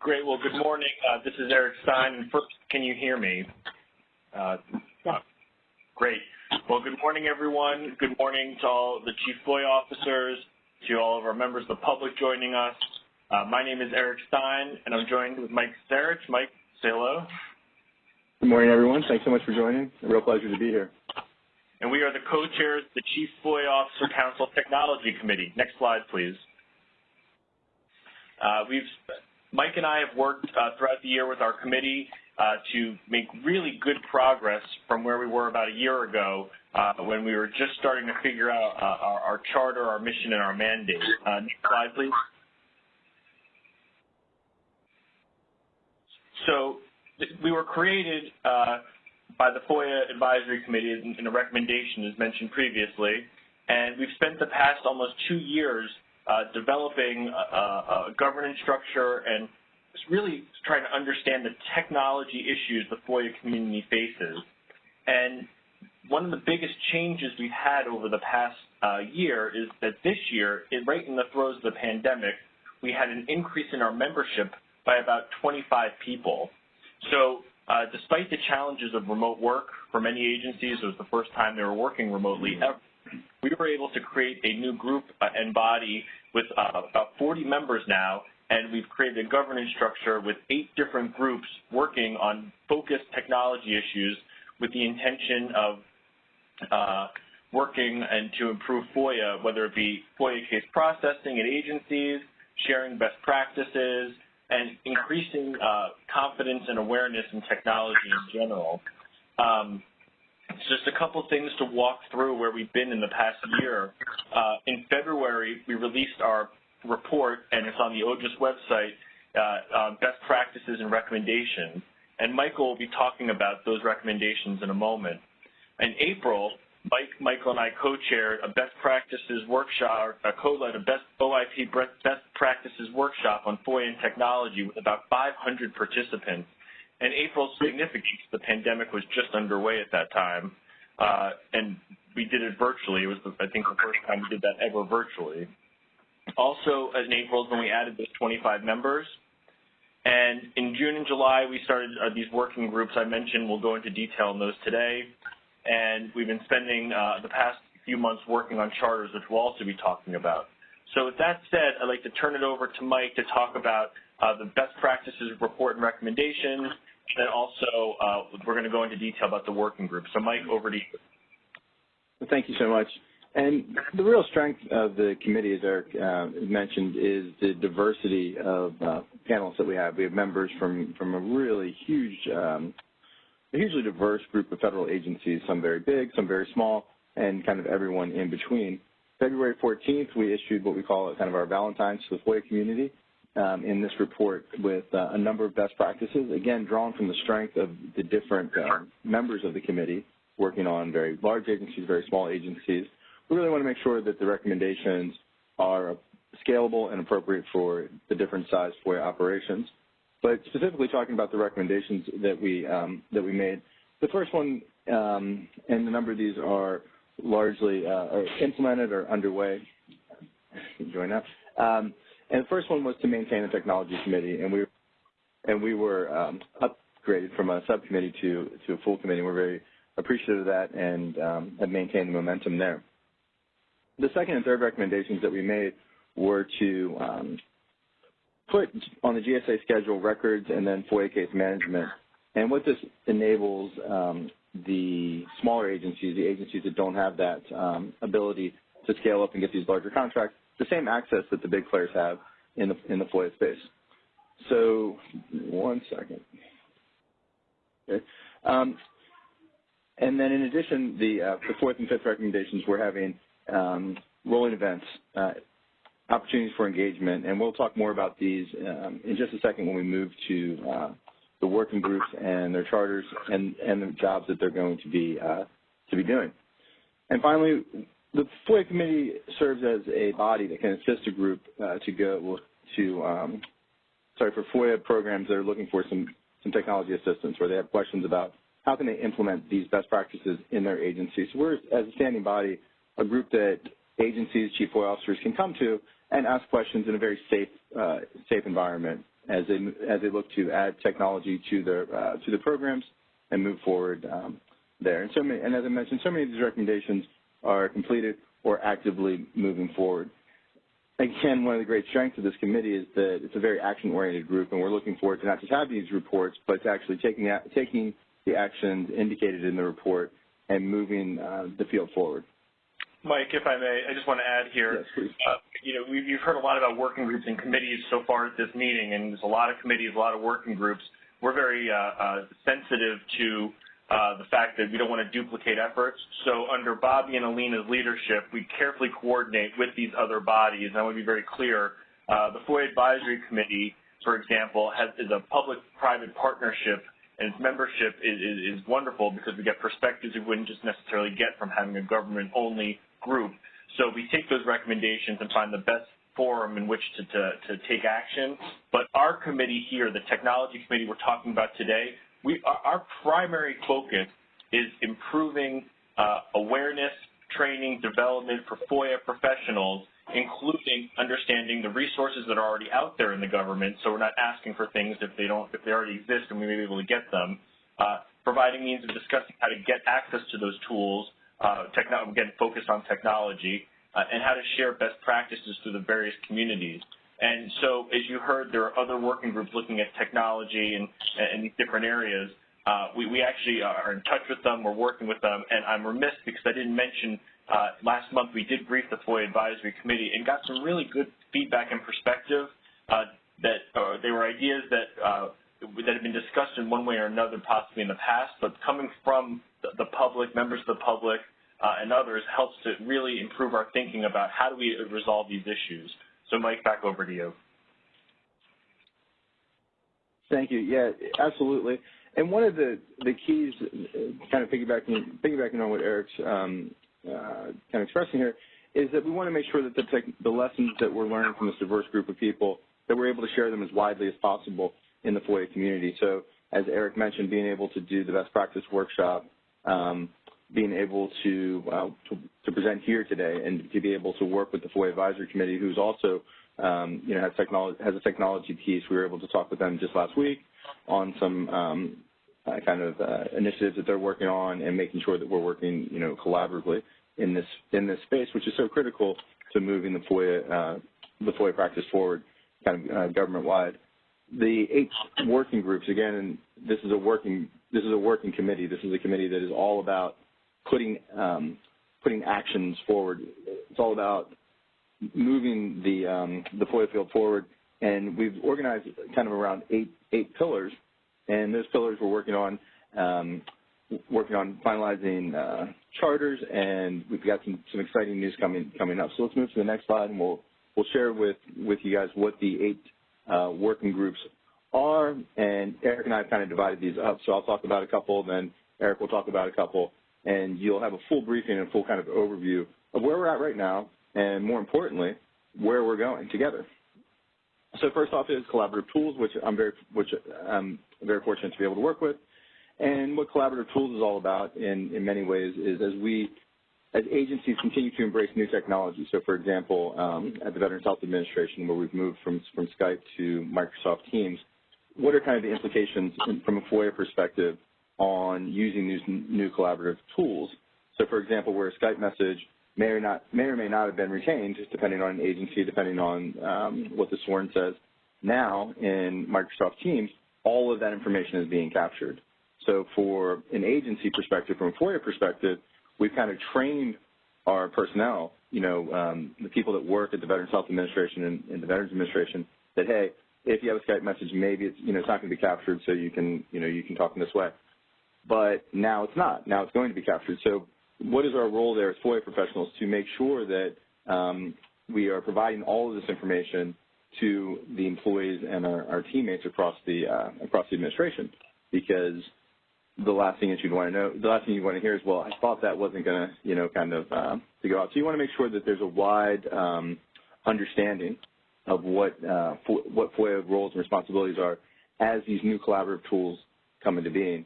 Great. Well, good morning. Uh, this is Eric Stein. First, can you hear me? Uh, yes. Great. Well, good morning, everyone. Good morning to all the Chief FOIA officers, to all of our members of the public joining us. Uh, my name is Eric Stein, and I'm joined with Mike Sarich. Mike, say hello. Good morning, everyone. Thanks so much for joining. A real pleasure to be here. And we are the co-chairs of the Chief FOIA Officer Council Technology Committee. Next slide, please. Uh, we've Mike and I have worked uh, throughout the year with our committee to make really good progress from where we were about a year ago uh, when we were just starting to figure out uh, our, our, charter, our mission, and our mandate. Uh, next slide, please. So we were created uh, by the FOIA Advisory Committee in, in a recommendation as mentioned previously, and we've spent the past almost two years uh, developing a, a, governance structure and really trying to understand the technology issues the FOIA community faces. And one of the biggest changes we've had over the past uh, year is that this year, right in the throes of the pandemic, we had an increase in our membership by about 25 people. So uh, despite the challenges of remote work for many agencies, it was the first time they were working remotely ever, we were able to create a new group uh, and body with uh, about 40 members now, and we've created a governance structure with eight different groups working on focused technology issues with the intention of uh, working and to improve FOIA, whether it be FOIA case processing at agencies, sharing best practices, and increasing uh, confidence and awareness in technology in general. Um, just a couple things to walk through where we've been in the past year. Uh, in February, we released our report, and it's on the OGIS website, uh, uh, best practices and recommendations. And Michael will be talking about those recommendations in a moment. In April, Mike, Michael and I co-chaired a best practices workshop, uh, co-led a best OIP best practices workshop on FOIA and technology with about 500 participants. And April's significance, the pandemic was just underway at that time, uh, and we did it virtually. It was, I think, the first time we did that ever virtually. Also, in April is when we added those 25 members. And in June and July, we started uh, these working groups I mentioned. We'll go into detail on those today. And we've been spending uh, the past few months working on charters, which we'll also be talking about. So with that said, I'd like to turn it over to Mike to talk about uh, the best practices report and recommendations, and also uh, we're going to go into detail about the working group. So Mike, over to you. Thank you so much. And the real strength of the committee, as Eric uh, mentioned, is the diversity of uh, panels that we have. We have members from, from a really huge, um, a hugely diverse group of federal agencies, some very big, some very small, and kind of everyone in between. February 14th, we issued what we call kind of our Valentine's to the FOIA community. um, in this report with uh, a number of best practices, again, drawn from the strength of the different uh, members of the committee working on very large agencies, very small agencies. We really want to make sure that the recommendations are scalable and appropriate for the different size FOIA operations. But specifically talking about the recommendations that we um, that we made, the first one, um, and a number of these are largely uh, are implemented or underway. Join up. Um, and the first one was to maintain a technology committee, and we and we were um, upgraded from a subcommittee to to a full committee. We're very appreciative of that and um, have maintained the momentum there. The second and third recommendations that we made were to um, put on the GSA schedule records and then FOIA case management. And what this enables um, the smaller agencies, the agencies that don't have that um, ability to scale up and get these larger contracts, the same access that the big players have in the, in the FOIA space. So one second. Okay. Um, and then in addition, the, uh, the fourth and fifth recommendations, we're having um, rolling events, uh, opportunities for engagement, and we'll talk more about these um, in just a second when we move to uh, the working groups and their charters and, and the jobs that they're going to be uh, to be doing. And finally, the FOIA committee serves as a body that can assist a group uh, to go to, um, sorry, for FOIA programs that are looking for some, some technology assistance, where they have questions about how can they implement these best practices in their agencies. So we're, as a standing body, a group that agencies, chief FOIA officers can come to and ask questions in a very safe, uh, safe environment as they as they look to add technology to their uh, to the programs and move forward um, there. And so, many, and as I mentioned, so many of these recommendations are completed or actively moving forward. Again, one of the great strengths of this committee is that it's a very action-oriented group, and we're looking forward to not just have these reports, but to actually taking the, taking the actions indicated in the report and moving uh, the field forward. Mike, if I may, I just want to add here. Yes, please. Uh, you know, we've, you've heard a lot about working groups and committees so far at this meeting, and there's a lot of committees, a lot of working groups. We're very uh, uh, sensitive to uh, the fact that we don't want to duplicate efforts. So under Bobby and Alina's leadership, we carefully coordinate with these other bodies. And I want to be very clear. Uh, the FOIA Advisory Committee, for example, has, is a public-private partnership and its membership is, is, is, wonderful because we get perspectives we wouldn't just necessarily get from having a government-only group. So we take those recommendations and find the best forum in which to, to, to take action. But our committee here, the technology committee we're talking about today, we, our primary focus is improving uh, awareness, training, development for FOIA professionals, including understanding the resources that are already out there in the government, so we're not asking for things if they don't, if they already exist and we may be able to get them. Uh, providing means of discussing how to get access to those tools, again, focused on technology, uh, and how to share best practices through the various communities. And so, as you heard, there are other working groups looking at technology and, and these different areas. Uh, we, we, actually are in touch with them, we're working with them, and I'm remiss because I didn't mention uh, last month we did brief the FOIA Advisory Committee and got some really good feedback and perspective uh, that uh, they were ideas that uh, that have been discussed in one way or another possibly in the past, but coming from the, public, members of the public, uh, and others helps to really improve our thinking about how do we resolve these issues. So Mike, back over to you. Thank you. Yeah, absolutely. And one of the, the keys, kind of piggybacking, piggybacking on what Eric's um, uh, kind of expressing here, is that we want to make sure that the, the lessons that we're learning from this diverse group of people, that we're able to share them as widely as possible in the FOIA community. So as Eric mentioned, being able to do the best practice workshop, um, being able to, uh, to, to present here today, and to be able to work with the FOIA Advisory Committee, who's also um, you know has technology has a technology piece. We were able to talk with them just last week on some um, uh, kind of uh, initiatives that they're working on, and making sure that we're working you know collaboratively in this in this space, which is so critical to moving the FOIA uh, the FOIA practice forward, kind of uh, government wide. The eight working groups again, and this is a working this is a working committee. This is a committee that is all about putting um, putting actions forward. It's all about moving the um, the FOIA field forward, and we've organized kind of around eight eight pillars, and those pillars we're working on um, working on finalizing uh, charters, and we've got some some exciting news coming coming up. So let's move to the next slide, and we'll we'll share with with you guys what the eight Uh, working groups are, and Eric and I have kind of divided these up. So I'll talk about a couple, then Eric will talk about a couple, and you'll have a full briefing and full kind of overview of where we're at right now, and more importantly, where we're going together. So first off is collaborative tools, which I'm very, which I'm very fortunate to be able to work with. And what collaborative tools is all about in, in many ways is as we, as agencies continue to embrace new technology. So for example, um, at the Veterans Health Administration, where we've moved from, from Skype to Microsoft Teams, what are kind of the implications from a FOIA perspective on using these new collaborative tools? So for example, where a Skype message may or not may or may not have been retained, depending on an agency, depending on um, what the sworn says. Now, in Microsoft Teams, all of that information is being captured. So for an agency perspective, from a FOIA perspective, we've kind of trained our personnel, you know, um, the people that work at the Veterans Health Administration and, and the Veterans Administration, that hey, if you have a Skype message, maybe it's you know it's not going to be captured, so you can you know you can talk in this way. But now it's not. Now it's going to be captured. So what is our role there as FOIA professionals to make sure that um, we are providing all of this information to the employees and our, our teammates across the uh, across the administration? Because the last thing that you'd want to know, the last thing you want to hear is, well, I thought that wasn't going to, you know, kind of uh, to go out. So you want to make sure that there's a wide um, understanding of what uh, what FOIA roles and responsibilities are as these new collaborative tools come into being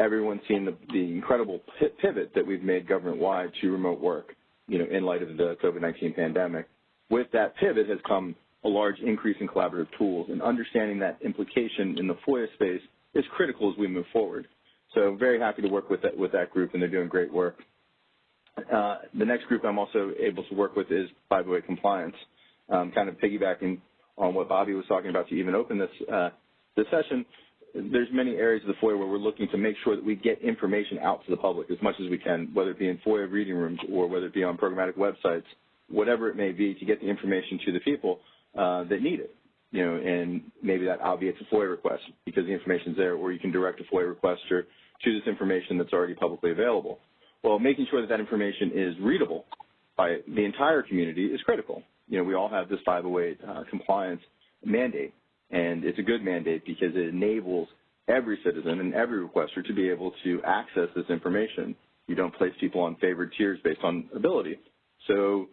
everyone's seen the, the incredible pivot that we've made government-wide to remote work, you know, in light of the COVID-19 pandemic. With that pivot has come a large increase in collaborative tools, and understanding that implication in the FOIA space is critical as we move forward. So very happy to work with that, with that group, and they're doing great work. Uh, the next group I'm also able to work with is 508 compliance, um, kind of piggybacking on what Bobby was talking about to even open this, uh, this session there's many areas of the FOIA where we're looking to make sure that we get information out to the public as much as we can, whether it be in FOIA reading rooms or whether it be on programmatic websites, whatever it may be, to get the information to the people uh, that need it. You know, and maybe that obviates a FOIA request because the information's there, or you can direct a FOIA requester to this information that's already publicly available. Well, making sure that that information is readable by the entire community is critical. You know, we all have this 508 uh, compliance mandate and it's a good mandate because it enables every citizen and every requester to be able to access this information. You don't place people on favored tiers based on ability. So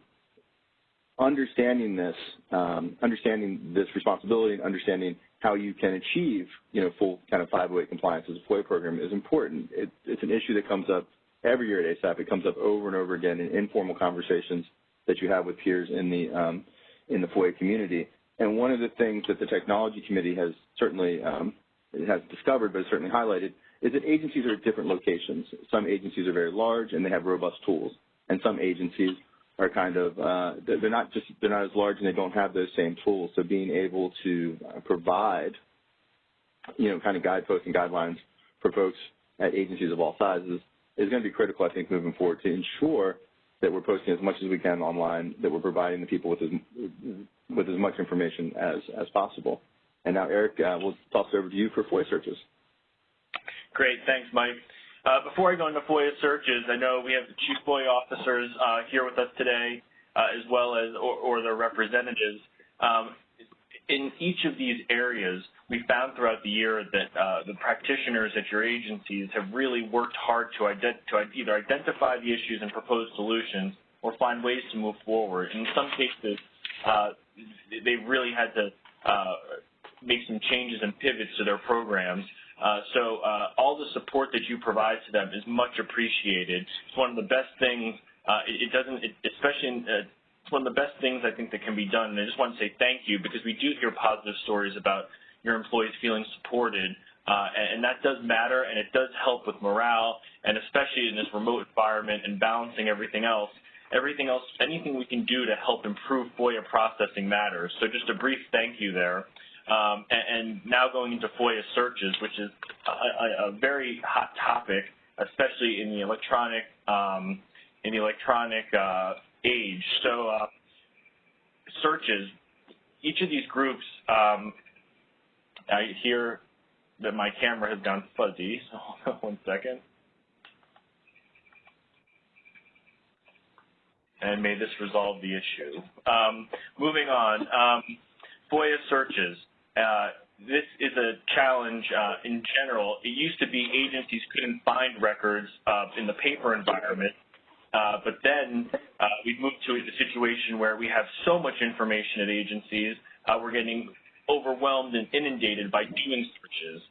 understanding this, um, understanding this responsibility and understanding how you can achieve, you know, full kind of 508 compliance as a FOIA program is important. It, it's an issue that comes up every year at ASAP. It comes up over and over again in informal conversations that you have with peers in the um, in the FOIA community. And one of the things that the technology committee has certainly um, has discovered, but certainly highlighted, is that agencies are at different locations. Some agencies are very large and they have robust tools, and some agencies are kind of uh, they're not just they're not as large and they don't have those same tools. So being able to uh, provide, you know, kind of guideposts and guidelines for folks at agencies of all sizes is going to be critical, I think, moving forward to ensure that we're posting as much as we can online, that we're providing the people with as, with as much information as, as possible. And now, Eric, uh, we'll toss it over to you for FOIA searches. Great. Thanks, Mike. Uh, before I go into FOIA searches, I know we have the chief FOIA officers uh, here with us today, uh, as well as, or, their representatives. Um, in each of these areas, we found throughout the year that the practitioners at your agencies have really worked hard to, either identify the issues and propose solutions or find ways to move forward. In some cases, they've really had to make some changes and pivots to their programs. Uh, so uh, all the support that you provide to them is much appreciated. It's one of the best things. Uh, it, it, doesn't, it, especially in, it's one of the best things I think that can be done. And I just want to say thank you because we do hear positive stories about your employees feeling supported. Uh, and, and, that does matter, and it does help with morale, and especially in this remote environment and balancing everything else. Everything else, anything we can do to help improve FOIA processing matters. So just a brief thank you there. Um, and, and, now going into FOIA searches, which is a, a, very hot topic, especially in the electronic um, in the electronic uh, age. So uh, searches, each of these groups, um, I hear that my camera has gone fuzzy, [laughs] so one second. And may this resolve the issue. Um, moving on, um, FOIA searches. Uh, this is a challenge uh, in general. It used to be agencies couldn't find records uh, in the paper environment, uh, but then uh, we've moved to a situation where we have so much information at agencies, uh, we're getting overwhelmed and inundated by doing searches.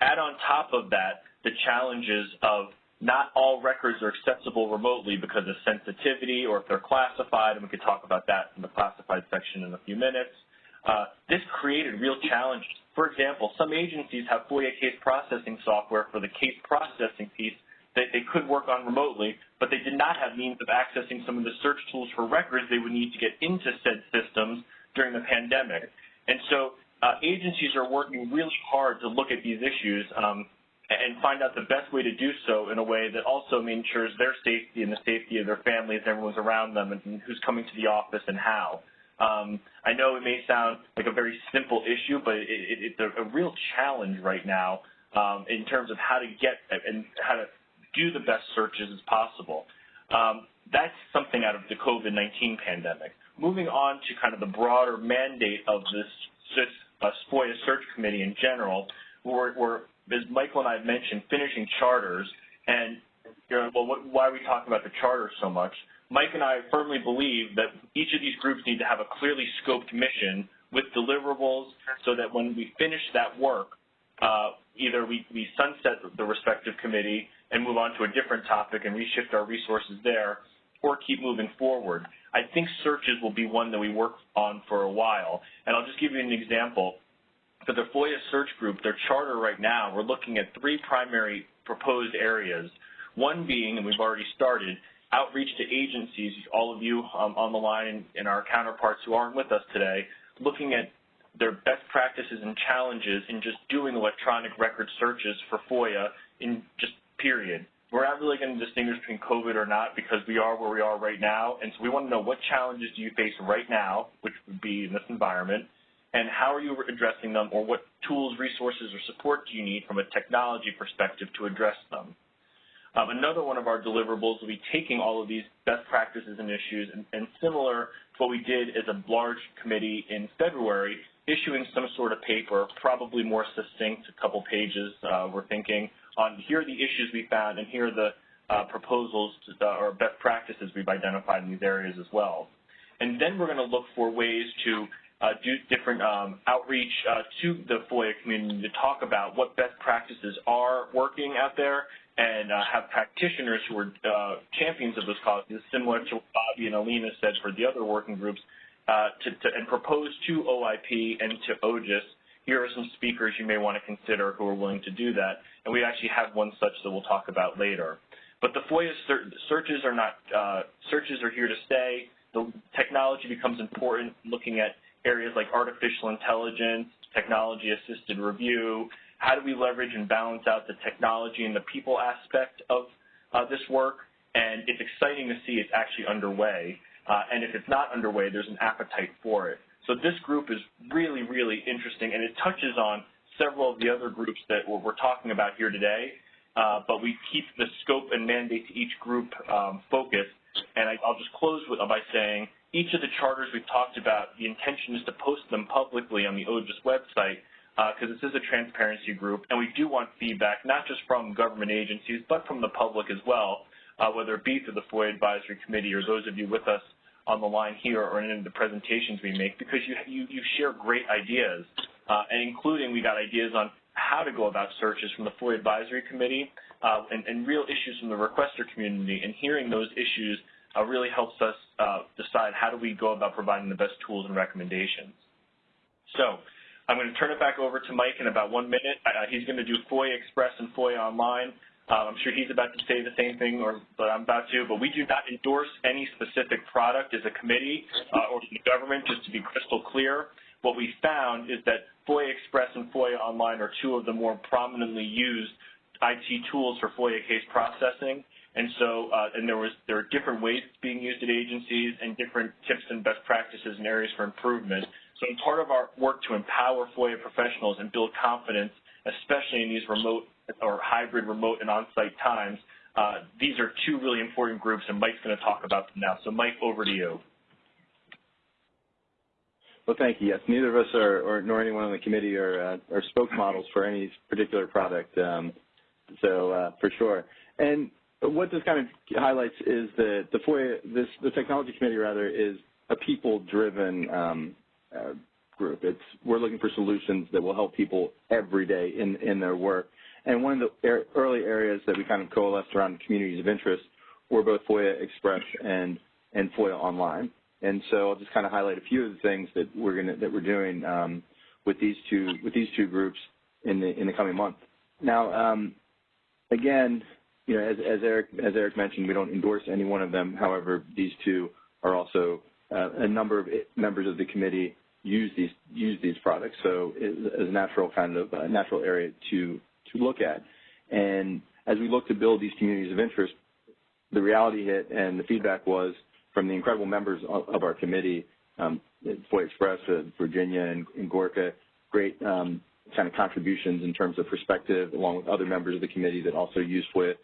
Add on top of that the challenges of not all records are accessible remotely because of sensitivity or if they're classified, and we could talk about that in the classified section in a few minutes. Uh, this created real challenges. For example, some agencies have FOIA case processing software for the case processing piece that they could work on remotely, but they did not have means of accessing some of the search tools for records they would need to get into said systems during the pandemic. And so uh, agencies are working really hard to look at these issues um, and find out the best way to do so in a way that also ensures their safety and the safety of their families everyone's around them and who's coming to the office and how. Um, I know it may sound like a very simple issue, but it, it, it's a, a, real challenge right now um, in terms of how to get and how to do the best searches as possible. Um, that's something out of the COVID-19 pandemic. Moving on to kind of the broader mandate of this, this uh, search committee in general, we're, we're as Michael and I mentioned, finishing charters, and you know, well, what, why are we talking about the charter so much? Mike and I firmly believe that each of these groups need to have a clearly scoped mission with deliverables so that when we finish that work, uh, either we, we sunset the respective committee and move on to a different topic and reshift our resources there, or keep moving forward. I think searches will be one that we work on for a while. And I'll just give you an example. For the FOIA search group, their charter right now, we're looking at three primary proposed areas. One being, and we've already started, outreach to agencies, all of you um, on the line and our counterparts who aren't with us today, looking at their best practices and challenges in just doing electronic record searches for FOIA in just period. We're not really going to distinguish between COVID or not because we are where we are right now, and so we want to know what challenges do you face right now, which would be in this environment, and how are you addressing them, or what tools, resources, or support do you need from a technology perspective to address them? Um, another one of our deliverables will be taking all of these best practices and issues and, and, similar to what we did as a large committee in February, issuing some sort of paper, probably more succinct, a couple pages, uh, we're thinking, on here are the issues we found and here are the uh, proposals to, uh, or best practices we've identified in these areas as well. And then we're going to look for ways to uh, do different um, outreach uh, to the FOIA community to talk about what best practices are working out there and uh, have practitioners who are uh, champions of those causes, similar to what Bobby and Alina said for the other working groups, uh, to, to, and propose to OIP and to OGIS, here are some speakers you may want to consider who are willing to do that. And we actually have one such that we'll talk about later. But the FOIA searches are not, uh, searches are here to stay. The technology becomes important looking at areas like artificial intelligence, technology-assisted review, how do we leverage and balance out the technology and the people aspect of uh, this work, and it's exciting to see it's actually underway. Uh, and if it's not underway, there's an appetite for it. So this group is really, really interesting, and it touches on several of the other groups that we're, talking about here today, uh, but we keep the scope and mandate to each group um, focused. And I, will just close with, by saying each of the charters we've talked about, the intention is to post them publicly on the OGIS website because uh, this is a transparency group, and we do want feedback, not just from government agencies, but from the public as well, uh, whether it be through the FOIA Advisory Committee or those of you with us on the line here or in the presentations we make, because you, you, you share great ideas, uh, and including we got ideas on how to go about searches from the FOIA Advisory Committee uh, and, and, real issues from the requester community, and hearing those issues uh, really helps us uh, decide how do we go about providing the best tools and recommendations. So I'm going to turn it back over to Mike in about one minute. Uh, he's going to do FOIA Express and FOIA Online. Uh, I'm sure he's about to say the same thing, or but I'm about to. But we do not endorse any specific product as a committee uh, or the government. Just to be crystal clear, what we found is that FOIA Express and FOIA Online are two of the more prominently used IT tools for FOIA case processing. And so, uh, and there was there are different ways being used at agencies and different tips and best practices and areas for improvement. So, part of our work to empower FOIA professionals and build confidence, especially in these remote or hybrid remote and on-site times, uh, these are two really important groups, and Mike's going to talk about them now. So, Mike, over to you. Well, thank you. Yes, neither of us are, or nor anyone on the committee are, uh, are spokesmodels for any particular product. Um, so uh, for sure. And what this kind of highlights is that the FOIA, this, the technology committee rather, is a people-driven um, uh, group. It's we're looking for solutions that will help people every day in in their work. And one of the early areas that we kind of coalesced around communities of interest were both FOIA Express and and FOIA Online. And so I'll just kind of highlight a few of the things that we're gonna that we're doing um, with these two with these two groups in the in the coming month. Now, um, again, you know, as, as Eric as Eric mentioned, we don't endorse any one of them. However, these two are also a number of members of the committee use these use these products. So as a natural kind of uh, natural area to to look at. And as we look to build these communities of interest, the reality hit and the feedback was from the incredible members of, our committee, um, FOIA Express, uh, Virginia, and, and Gorka, great um, kind of contributions in terms of perspective, along with other members of the committee that also use FOIA.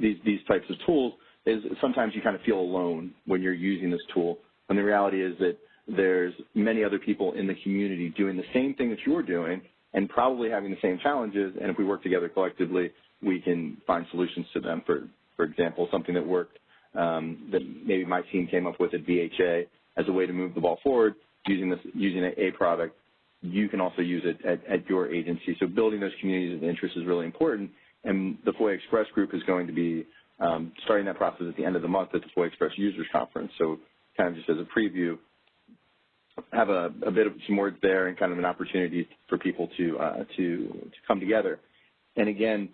These, these types of tools is sometimes you kind of feel alone when you're using this tool. And the reality is that there's many other people in the community doing the same thing that you're doing and probably having the same challenges. And if we work together collectively, we can find solutions to them. For, for example, something that worked um, that maybe my team came up with at VHA as a way to move the ball forward using this using a, product. You can also use it at, at your agency. So building those communities of interest is really important. And the FOIA Express group is going to be um, starting that process at the end of the month at the FOIA Express Users Conference. So kind of just as a preview, have a, a, bit of some words there and kind of an opportunity for people to uh, to to come together. And again,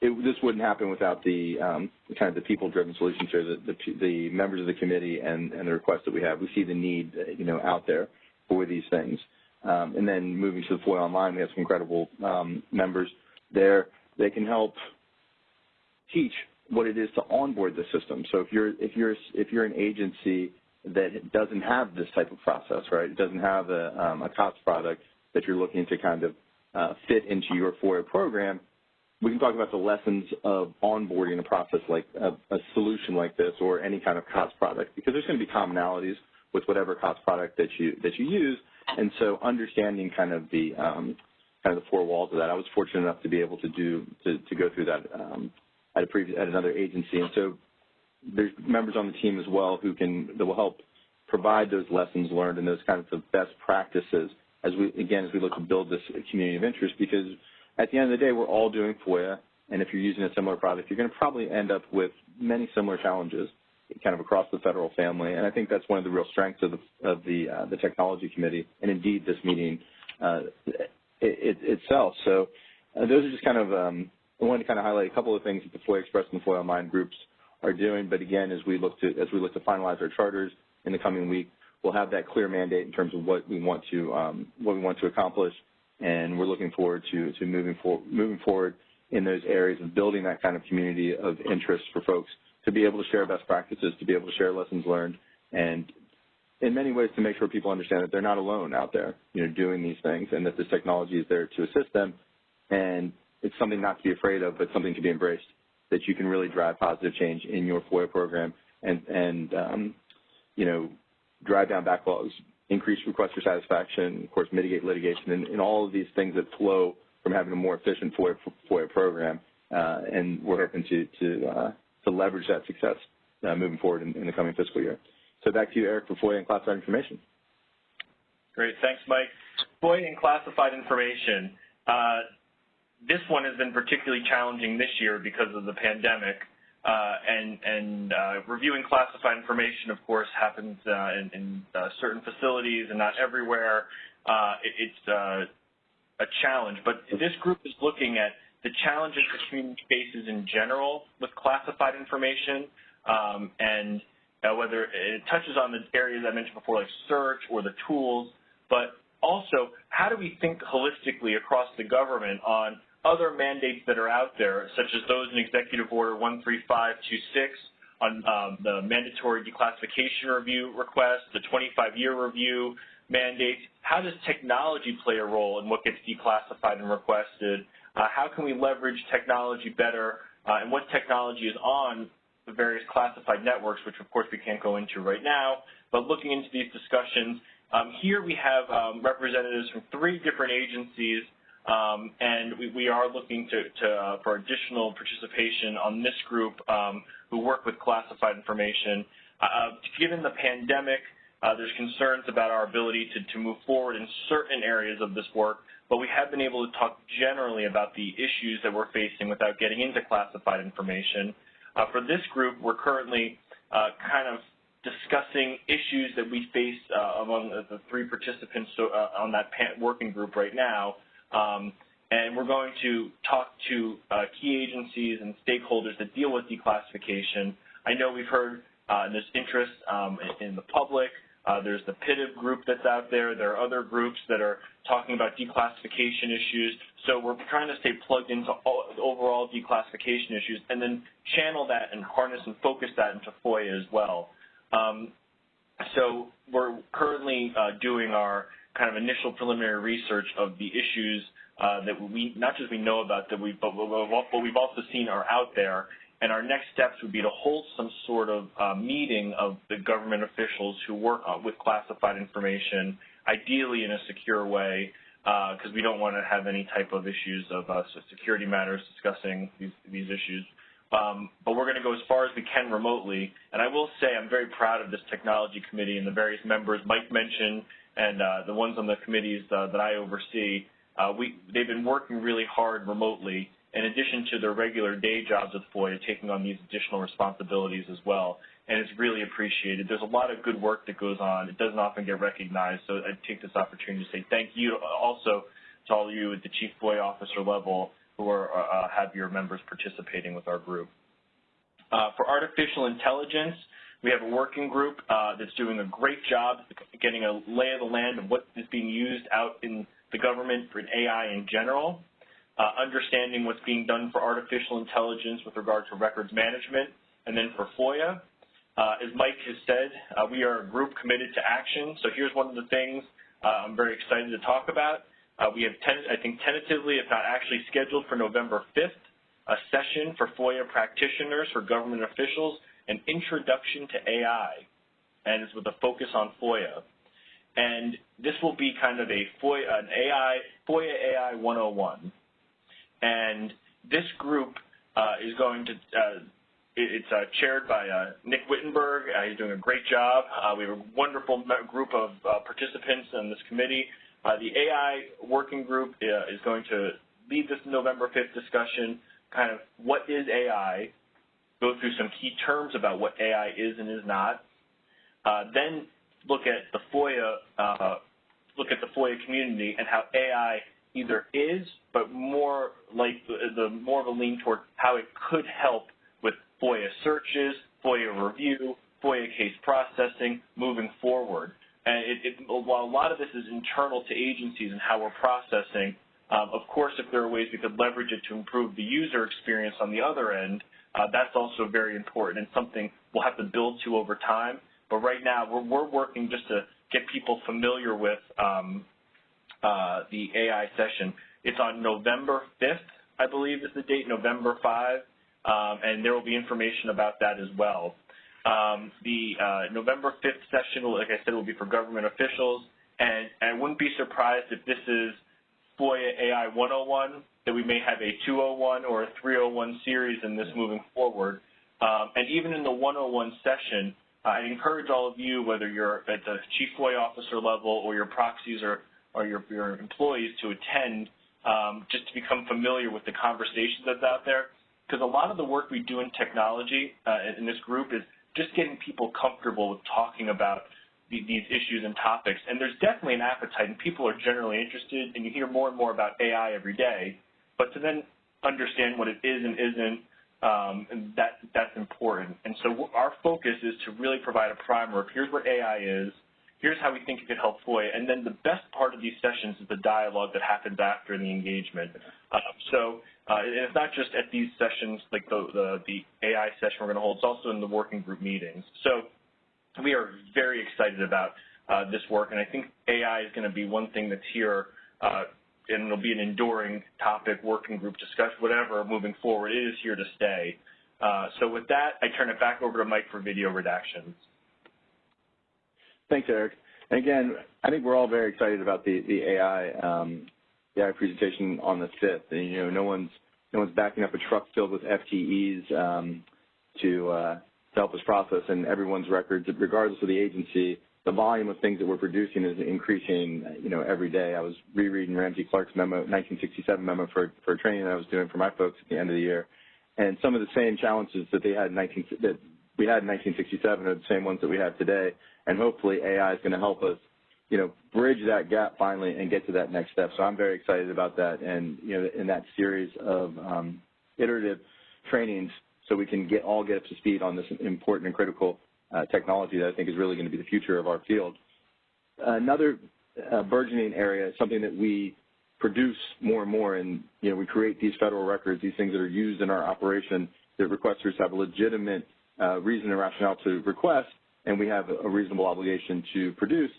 it, this wouldn't happen without the um, kind of the people-driven solutions here, the, the, the, members of the committee and, and the requests that we have. We see the need, you know, out there for these things. Um, and then moving to the FOIA Online, we have some incredible um, members there. They can help teach what it is to onboard the system. So if you're if you're if you're an agency that doesn't have this type of process, right? It doesn't have a, um, a COTS product that you're looking to kind of uh, fit into your FOIA program. We can talk about the lessons of onboarding a process like a, a solution like this or any kind of COTS product because there's going to be commonalities with whatever COTS product that you that you use, and so understanding kind of the um, kind of the four walls of that. I was fortunate enough to be able to do to, to go through that um, at a previous at another agency, and so there's members on the team as well who can that will help provide those lessons learned and those kinds of best practices as we again as we look to build this community of interest. Because at the end of the day we're all doing FOIA and if you're using a similar product you're going to probably end up with many similar challenges kind of across the federal family. And I think that's one of the real strengths of the of the uh, the technology committee and indeed this meeting uh, it, it, itself. So uh, those are just kind of um, I wanted to kind of highlight a couple of things that the FOIA Express and FOIA Online groups are doing. But again, as we look to as we look to finalize our charters in the coming week, we'll have that clear mandate in terms of what we want to um, what we want to accomplish, and we're looking forward to to moving forward moving forward in those areas of building that kind of community of interest for folks to be able to share best practices, to be able to share lessons learned, and in many ways to make sure people understand that they're not alone out there, you know, doing these things, and that this technology is there to assist them, and it's something not to be afraid of, but something to be embraced that you can really drive positive change in your FOIA program and, and um, you know, drive down backlogs, increase request for satisfaction, of course, mitigate litigation, and, and all of these things that flow from having a more efficient FOIA, FOIA program. Uh, and we're hoping to, to, uh, to leverage that success uh, moving forward in, in, the coming fiscal year. So back to you, Eric, for FOIA and classified information. Great. Thanks, Mike. FOIA and classified information. Uh, this one has been particularly challenging this year because of the pandemic. Uh, and, and uh, reviewing classified information, of course, happens uh, in, in uh, certain facilities and not everywhere. Uh, it, it's uh, a challenge. But this group is looking at the challenges the community faces in general with classified information, um, and whether it touches on the areas I mentioned before, like search or the tools, but also how do we think holistically across the government on other mandates that are out there, such as those in Executive Order 13526 on um, the mandatory declassification review request, the 25-year review mandates, How does technology play a role in what gets declassified and requested? Uh, how can we leverage technology better, uh, and what technology is on the various classified networks, which of course we can't go into right now, but looking into these discussions Um, here we have um, representatives from three different agencies, um, and we, we, are looking to, to uh, for additional participation on this group um, who work with classified information. Uh, given the pandemic, uh, there's concerns about our ability to, to move forward in certain areas of this work, but we have been able to talk generally about the issues that we're facing without getting into classified information. Uh, for this group, we're currently uh, kind of discussing issues that we face uh, among the three participants uh, on that working group right now. Um, and we're going to talk to uh, key agencies and stakeholders that deal with declassification. I know we've heard uh, there's interest um, in, the public. Uh, there's the PIDB group that's out there. There are other groups that are talking about declassification issues. So we're trying to stay plugged into all, overall declassification issues and then channel that and harness and focus that into FOIA as well. Um, so we're currently uh, doing our kind of initial preliminary research of the issues uh, that we not just we know about that we but what we've also seen are out there. And our next steps would be to hold some sort of uh, meeting of the government officials who work with classified information, ideally in a secure way, because uh, we don't want to have any type of issues of uh, security matters discussing these, these issues. Um, but we're going to go as far as we can remotely. And I will say I'm very proud of this technology committee and the various members Mike mentioned and uh, the ones on the committees uh, that I oversee. Uh, we, they've been working really hard remotely in addition to their regular day jobs with FOIA, taking on these additional responsibilities as well. And it's really appreciated. There's a lot of good work that goes on. It doesn't often get recognized. So I take this opportunity to say thank you also to all of you at the Chief FOIA Officer level who are, uh, have your members participating with our group. Uh, for artificial intelligence, we have a working group uh, that's doing a great job getting a lay of the land of what is being used out in the government for AI in general, uh, understanding what's being done for artificial intelligence with regard to records management, and then for FOIA. Uh, as Mike has said, uh, we are a group committed to action, so here's one of the things I'm very excited to talk about. Uh, we have, I think, tentatively, if not actually scheduled for November 5th, a session for FOIA practitioners, for government officials, an introduction to AI, and it's with a focus on FOIA. And this will be kind of a FOIA, an AI, FOIA AI 101. And this group uh, is going to, uh, it's uh, chaired by uh, Nick Wittenberg. Uh, he's doing a great job. Uh, we have a wonderful group of participants in this committee. The AI working group is going to lead this November 5th discussion, kind of what is AI, go through some key terms about what AI is and is not, uh, then look at the FOIA, uh, look at the FOIA community and how AI either is, but more like the, the more of a lean toward how it could help with FOIA searches, FOIA review, FOIA case processing moving forward. And it, it, while a lot of this is internal to agencies and how we're processing, um, of course, if there are ways we could leverage it to improve the user experience on the other end, that's also very important and something we'll have to build to over time. But right now, we're, we're working just to get people familiar with um, uh, the AI session. It's on November 5th, I believe is the date, November 5, um, and there will be information about that as well. Um, the uh, November 5th session, like I said, will be for government officials, and, and I wouldn't be surprised if this is FOIA AI 101, that we may have a 201 or a 301 series in this moving forward. Um, and even in the 101 session, I encourage all of you, whether you're at the chief FOIA officer level or your proxies or, or your, your employees to attend um, just to become familiar with the conversation that's out there. Because a lot of the work we do in technology uh, in this group is just getting people comfortable with talking about the, these issues and topics. And there's definitely an appetite, and people are generally interested, and you hear more and more about AI every day. But to then understand what it is and isn't, um, and that that's important. And so our focus is to really provide a primer of here's what AI is, here's how we think it could help FOIA, and then the best part of these sessions is the dialogue that happens after the engagement. Uh, so uh, it's not just at these sessions, like the, the, the AI session we're going to hold, it's also in the working group meetings. So we are very excited about uh, this work, and I think AI is going to be one thing that's here, uh, and it'll be an enduring topic, working group discussion, whatever, moving forward. It is here to stay. Uh, so with that, I turn it back over to Mike for video redactions. Thanks, Eric. And again, I think we're all very excited about the, the AI, um, the AI presentation on the 5th. And, you know, no one's, no one's backing up a truck filled with FTEs um, to, uh, to help us process and everyone's records, regardless of the agency. The volume of things that we're producing is increasing, you know, every day. I was rereading Ramsey Clark's memo, 1967 memo for, for training that I was doing for my folks at the end of the year. And some of the same challenges that they had in 19, that we had in 1967 are the same ones that we have today. And hopefully AI is going to help us, you know, bridge that gap finally and get to that next step. So I'm very excited about that. And, you know, in that series of um, iterative trainings so we can get all get up to speed on this important and critical uh, technology that I think is really going to be the future of our field. Another uh, burgeoning area, is something that we produce more and more, and you know, we create these federal records, these things that are used in our operation that requesters have a legitimate uh, reason and rationale to request, and we have a reasonable obligation to produce,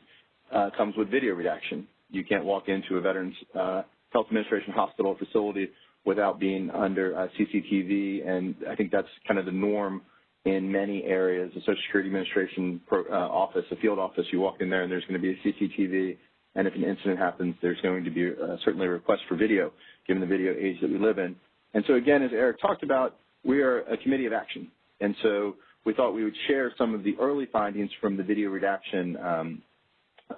uh, comes with video redaction. You can't walk into a Veterans uh, Health Administration hospital facility without being under uh, CCTV, and I think that's kind of the norm in many areas. The Social Security Administration pro, uh, office, a field office, you walk in there and there's going to be a CCTV, and if an incident happens, there's going to be uh, certainly a request for video, given the video age that we live in. And so again, as Eric talked about, we are a committee of action. And so we thought we would share some of the early findings from the video redaction um,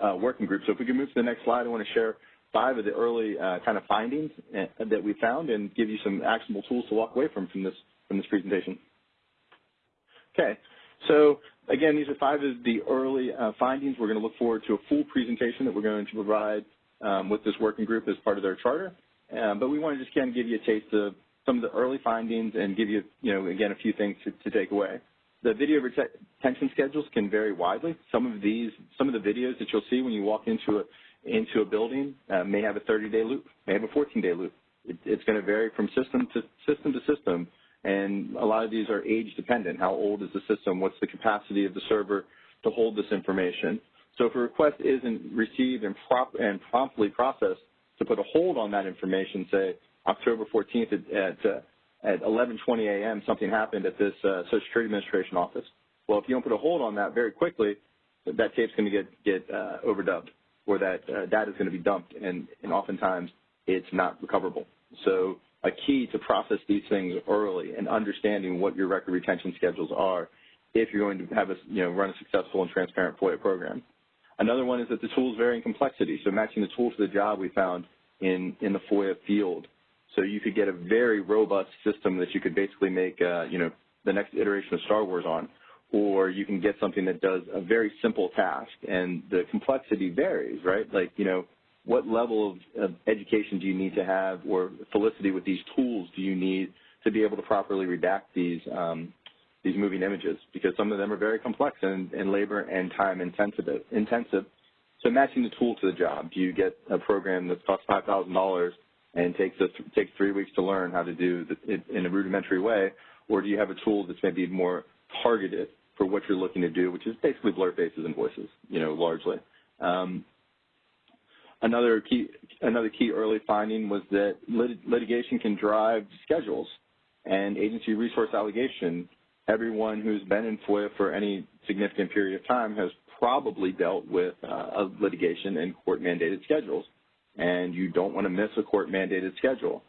uh, working group. So if we can move to the next slide, I want to share five of the early uh, kind of findings uh, that we found and give you some actionable tools to walk away from from this from this presentation. Okay, so again, these are five of the early uh, findings. We're going to look forward to a full presentation that we're going to provide um, with this working group as part of their charter. Um, but we want to just kind of give you a taste of some of the early findings and give you, you know, again, a few things to, to take away. The video retention schedules can vary widely. Some of these, some of the videos that you'll see when you walk into a, into a building uh, may have a 30-day loop, may have a 14-day loop. It, it's going to vary from system to system to system, and a lot of these are age dependent. How old is the system? What's the capacity of the server to hold this information? So if a request isn't received and, prop and promptly processed, to put a hold on that information, say October 14th at, at, uh, at 11:20 a.m. something happened at this uh, Social Security Administration office. Well, if you don't put a hold on that very quickly, that tape's going to get get uh, overdubbed, or that uh, data is going to be dumped, and, and oftentimes it's not recoverable. So a key to process these things early and understanding what your record retention schedules are if you're going to have a, you know, run a successful and transparent FOIA program. Another one is that the tools vary in complexity. So matching the tool to the job we found in, in the FOIA field. So you could get a very robust system that you could basically make, uh, you know, the next iteration of Star Wars on. Or you can get something that does a very simple task and the complexity varies, right? Like, you know, what level of, of education do you need to have or felicity with these tools do you need to be able to properly redact these um, these moving images because some of them are very complex and, and labor and time intensive. intensive. So matching the tool to the job. Do you get a program that costs $5,000 and takes, a, takes three weeks to learn how to do it in a rudimentary way, or do you have a tool that's maybe more targeted for what you're looking to do, which is basically blur faces and voices, you know, largely. Um, Another key, another key early finding was that lit litigation can drive schedules and agency resource allocation. Everyone who's been in FOIA for any significant period of time has probably dealt with uh, litigation and court-mandated schedules, and you don't want to miss a court-mandated schedule.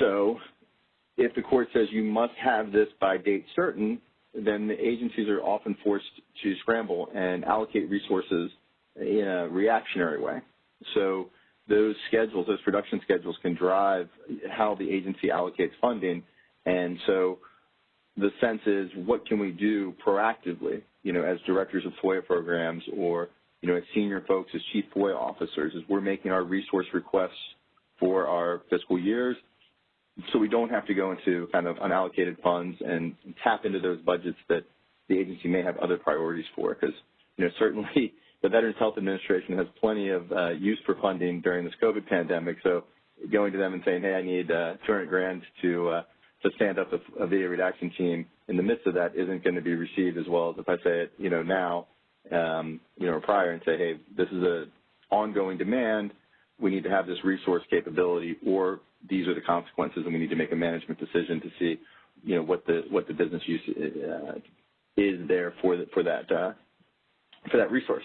So if the court says you must have this by date certain, then the agencies are often forced to scramble and allocate resources in a reactionary way. So those schedules, those production schedules can drive how the agency allocates funding. And so the sense is what can we do proactively, you know, as directors of FOIA programs or, you know, as senior folks, as chief FOIA officers, as we're making our resource requests for our fiscal years so we don't have to go into kind of unallocated funds and tap into those budgets that the agency may have other priorities for because, you know, certainly the Veterans Health Administration has plenty of uh, use for funding during this COVID pandemic. So going to them and saying, hey, I need uh, 200 grand to uh, to stand up a, a, video redaction team in the midst of that isn't going to be received as well as if I say it, you know, now, um, you know, prior and say, hey, this is a ongoing demand. We need to have this resource capability, or these are the consequences, and we need to make a management decision to see, you know, what the what the business use uh, is there for the, for that uh, for that resource.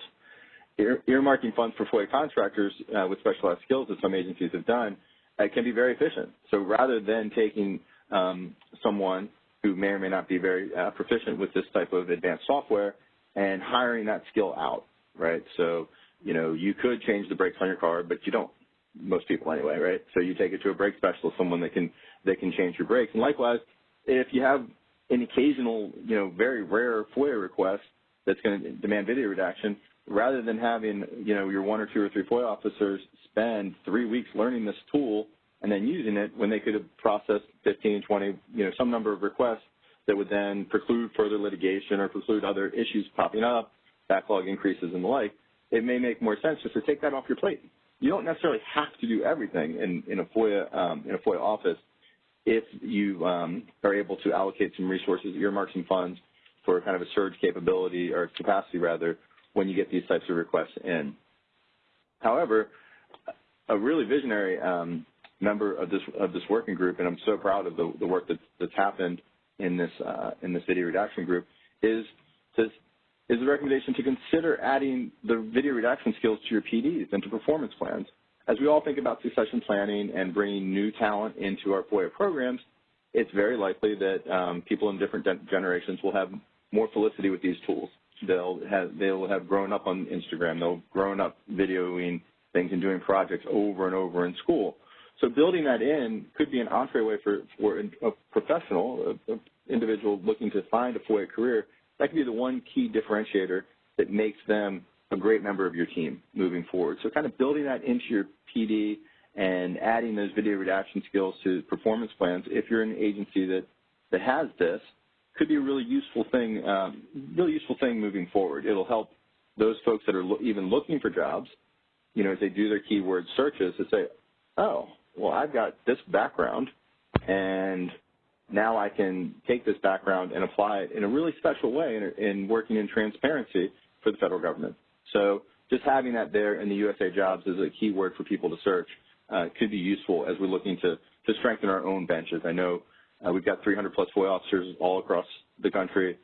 Ear earmarking funds for FOIA contractors uh, with specialized skills that some agencies have done uh, can be very efficient. So rather than taking um, someone who may or may not be very uh, proficient with this type of advanced software and hiring that skill out, right? So, you know, you could change the brakes on your car, but you don't, most people anyway, right? So you take it to a brake specialist, someone that can, that can change your brakes. And likewise, if you have an occasional, you know, very rare FOIA request that's going to demand video redaction, rather than having, you know, your one or two or three FOIA officers spend three weeks learning this tool and then using it when they could have processed 15, 20, you know, some number of requests that would then preclude further litigation or preclude other issues popping up, backlog increases and the like, it may make more sense just to take that off your plate. You don't necessarily have to do everything in, in a FOIA um, in a FOIA office if you um, are able to allocate some resources, earmark some funds for kind of a surge capability or capacity rather when you get these types of requests in. However, a really visionary um, member of this of this working group, and I'm so proud of the, the work that's, that's happened in this uh, in this video redaction group, is to, is the recommendation to consider adding the video redaction skills to your PDs and to performance plans. As we all think about succession planning and bringing new talent into our FOIA programs, it's very likely that um, people in different generations will have more felicity with these tools. They'll have they'll have grown up on Instagram. They'll grown up videoing things and doing projects over and over in school. So building that in could be an entryway for, for a professional, an individual looking to find a FOIA career. That could be the one key differentiator that makes them a great member of your team moving forward. So kind of building that into your PD and adding those video redaction skills to performance plans, if you're an agency that, that has this, could be a really useful thing, um, really useful thing moving forward. It'll help those folks that are lo even looking for jobs, you know, as they do their keyword searches to say, oh, well, I've got this background, and now I can take this background and apply it in a really special way in, in working in transparency for the federal government. So just having that there in the USA Jobs is a keyword for people to search uh, could be useful as we're looking to, to strengthen our own benches. I know we've got 300 plus FOIA officers all across the country.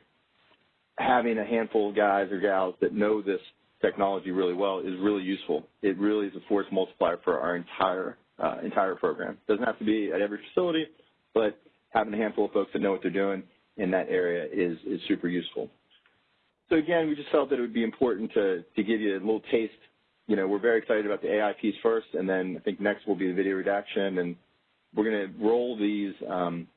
Having a handful of guys or gals that know this technology really well is really useful. It really is a force multiplier for our entire uh, entire program. Doesn't have to be at every facility, but having a handful of folks that know what they're doing in that area is, is super useful. So again, we just felt that it would be important to, to give you a little taste. You know, we're very excited about the AI piece first, and then I think next will be the video redaction, and we're going to roll these um,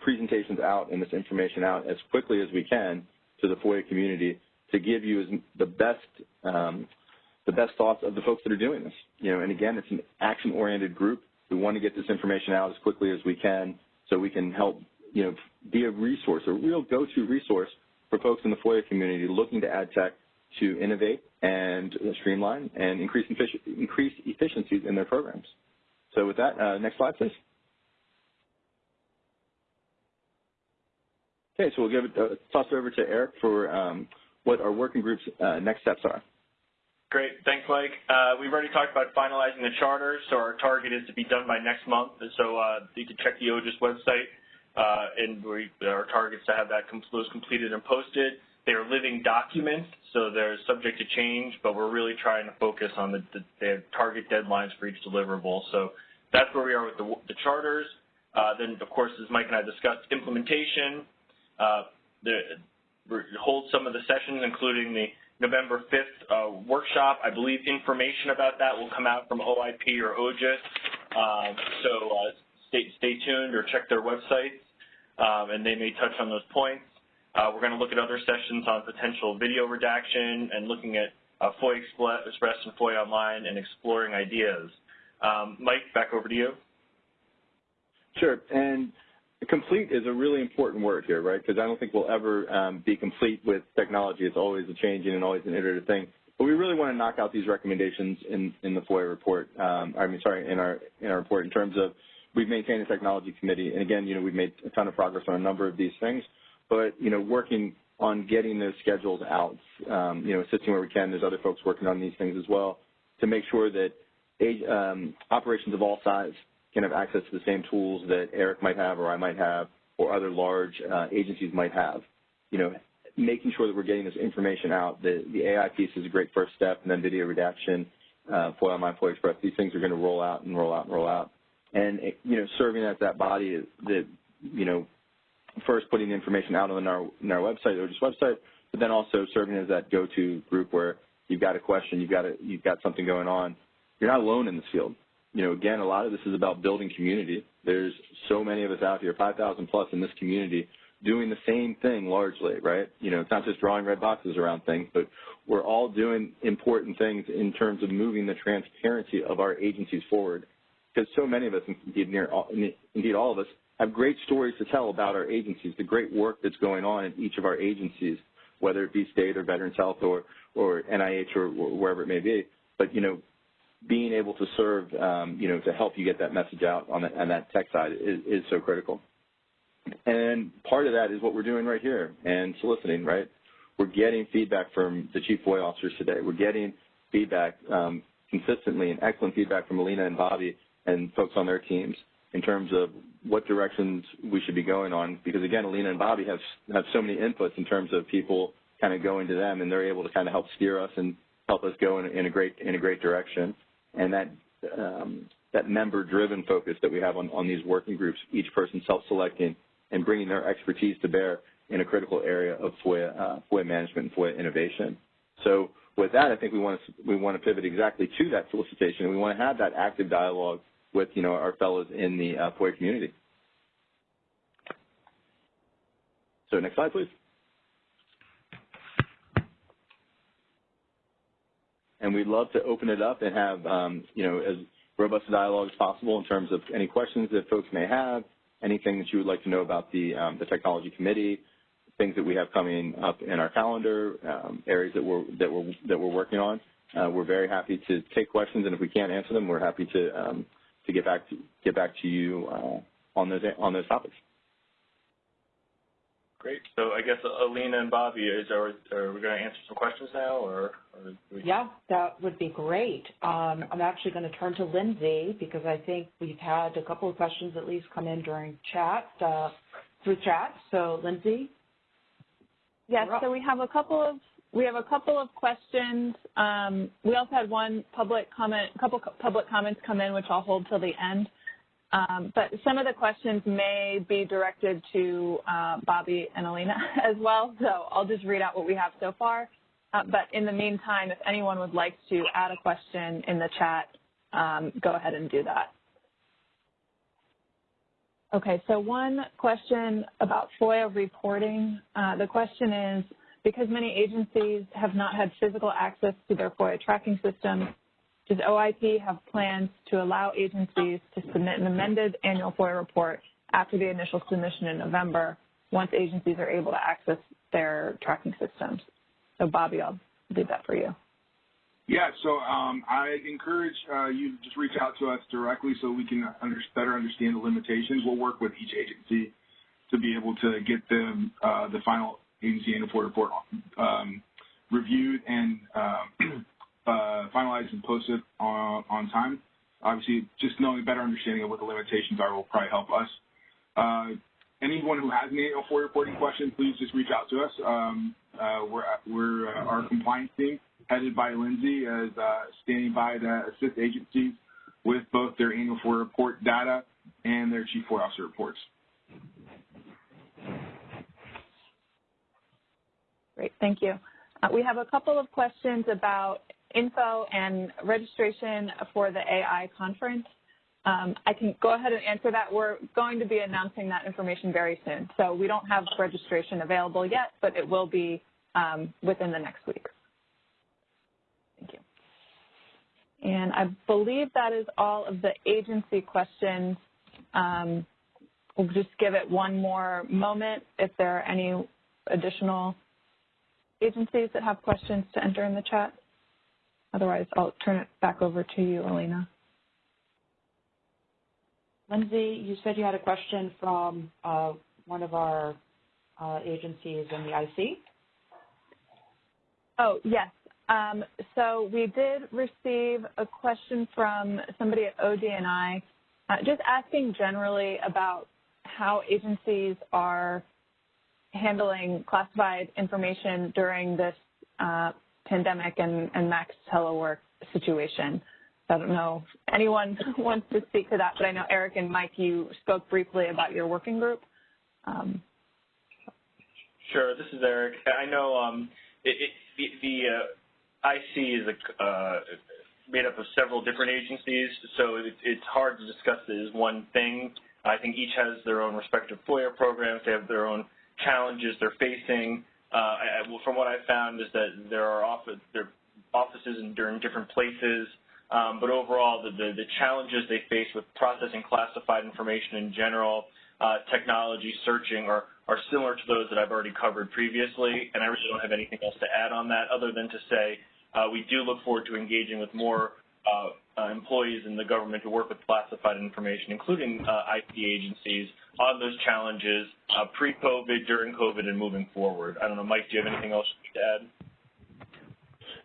presentations out and this information out as quickly as we can to the FOIA community to give you the best um, the best thoughts of the folks that are doing this. You know, and again, it's an action-oriented group. We want to get this information out as quickly as we can so we can help, you know, be a resource, a real go-to resource for folks in the FOIA community looking to add tech to innovate and streamline and increase, increase efficiencies in their programs. So with that, uh, next slide, please. Okay, so we'll give it, uh, toss it over to Eric for um, what our working group's uh, next steps are. Great. Thanks, Mike. Uh, we've already talked about finalizing the charter, so our target is to be done by next month. So uh, you can check the OGIS website, uh, and we, our target is to have that those completed and posted. They are living documents, so they're subject to change, but we're really trying to focus on the, the, the target deadlines for each deliverable. So that's where we are with the, the charters. Uh, then, of course, as Mike and I discussed, implementation. Uh, hold some of the sessions, including the November 5th uh, workshop. I believe information about that will come out from OIP or OGIS. Um, so uh, stay, stay tuned or check their websites, um, and they may touch on those points. Uh, we're going to look at other sessions on potential video redaction and looking at uh, FOIA Express and FOIA Online and exploring ideas. Um, Mike, back over to you. Sure. And complete is a really important word here, right? Because I don't think we'll ever um, be complete with technology. It's always a changing and always an iterative thing. But we really want to knock out these recommendations in, in the FOIA report. Um, I mean, sorry, in our in our report in terms of we've maintained a technology committee, and again, you know, we've made a ton of progress on a number of these things. But you know, working on getting those schedules out, um, you know, assisting where we can. There's other folks working on these things as well to make sure that um, operations of all size can have access to the same tools that Eric might have or I might have or other large uh, agencies might have. You know, making sure that we're getting this information out. The, the AI piece is a great first step, and then video redaction, uh, FOIA Online, FOIA Express, these things are going to roll out and roll out and roll out. And, you know, serving as that body that, you know, first putting the information out on our, on our website, OGIS website, but then also serving as that go-to group where you've got a question, you've got a, you've got something going on. You're not alone in this field. You know, again, a lot of this is about building community. There's so many of us out here, 5,000 plus in this community, doing the same thing largely, right? You know, it's not just drawing red boxes around things, but we're all doing important things in terms of moving the transparency of our agencies forward. Because so many of us, indeed, near all, indeed all of us, have great stories to tell about our agencies, the great work that's going on in each of our agencies, whether it be state or Veterans Health or, or NIH or, or wherever it may be. But, you know, being able to serve, um, you know, to help you get that message out on, the, on that tech side is, is so critical. And part of that is what we're doing right here and soliciting, right? We're getting feedback from the chief FOIA officers today. We're getting feedback um, consistently and excellent feedback from Alina and Bobby and folks on their teams in terms of what directions we should be going on. Because again, Alina and Bobby have have so many inputs in terms of people kind of going to them, and they're able to kind of help steer us and help us go in, in a great in a great direction. And that um, that member-driven focus that we have on, on these working groups, each person self-selecting and bringing their expertise to bear in a critical area of FOIA, uh, FOIA management and FOIA innovation. So with that, I think we want to we want to pivot exactly to that solicitation. And we want to have that active dialogue with you know our fellows in the uh, FOIA community. So next slide, please. And we'd love to open it up and have um, you know as robust a dialogue as possible in terms of any questions that folks may have, anything that you would like to know about the, um, the technology committee, things that we have coming up in our calendar, um, areas that we're, that, we're, that we're working on. Uh, we're very happy to take questions, and if we can't answer them, we're happy to, um, to get back to, get back to you uh, on, those, on those topics. Great. So I guess Alina and Bobby, is are, are we going to answer some questions now, or? or we... Yeah, that would be great. Um, I'm actually going to turn to Lindsay because I think we've had a couple of questions at least come in during chat uh, through chat. So Lindsay. Yes. So we have a couple of we have a couple of questions. Um, we also had one public comment, a couple public comments come in, which I'll hold till the end. Um, but some of the questions may be directed to uh, Bobby and Alina [laughs] as well, so I'll just read out what we have so far. Uh, but in the meantime, if anyone would like to add a question in the chat, um, go ahead and do that. Okay, so one question about FOIA reporting. Uh, the question is, because many agencies have not had physical access to their FOIA tracking system, does OIP have plans to allow agencies to submit an amended annual FOIA report after the initial submission in November once agencies are able to access their tracking systems? So Bobby, I'll leave that for you. Yeah, so um, I encourage uh, you to just reach out to us directly so we can under, better understand the limitations. We'll work with each agency to be able to get the, uh, the final agency annual FOIA report um, reviewed and uh, [clears throat] finalized and posted on, on time. Obviously, just knowing a better understanding of what the limitations are will probably help us. Uh, anyone who has any FOIA reporting questions, please just reach out to us. Um, uh, we're we're uh, our compliance team, headed by Lindsay, is uh, standing by to assist agencies with both their annual FOIA report data and their chief FOIA officer reports. Great, thank you. Uh, we have a couple of questions about info and registration for the AI conference. Um, I can go ahead and answer that. We're going to be announcing that information very soon. So we don't have registration available yet, but it will be um, within the next week. Thank you. And I believe that is all of the agency questions. Um, we'll just give it one more moment if there are any additional agencies that have questions to enter in the chat. Otherwise, I'll turn it back over to you, Alina. Lindsay, you said you had a question from uh, one of our uh, agencies in the IC. Oh, yes. Um, so we did receive a question from somebody at ODNI uh, just asking generally about how agencies are handling classified information during this uh, pandemic and, and Max telework situation. I don't know if anyone [laughs] wants to speak to that, but I know Eric and Mike, you spoke briefly about your working group. Um, Sure, this is Eric. I know um, it, it, the, the uh, IC is a, uh, made up of several different agencies, so it, it's hard to discuss it as one thing. I think each has their own respective FOIA programs. They have their own challenges they're facing. Uh, I, from what I've found is that there are office, there offices in, in different places, um, but overall the, the, the, challenges they face with processing classified information in general, uh, technology searching, are, are similar to those that I've already covered previously, and I really don't have anything else to add on that other than to say uh, we do look forward to engaging with more uh, uh, employees in the government who work with classified information, including uh, IT agencies, on those challenges uh, pre-COVID, during COVID, and moving forward. I don't know, Mike, do you have anything else to add?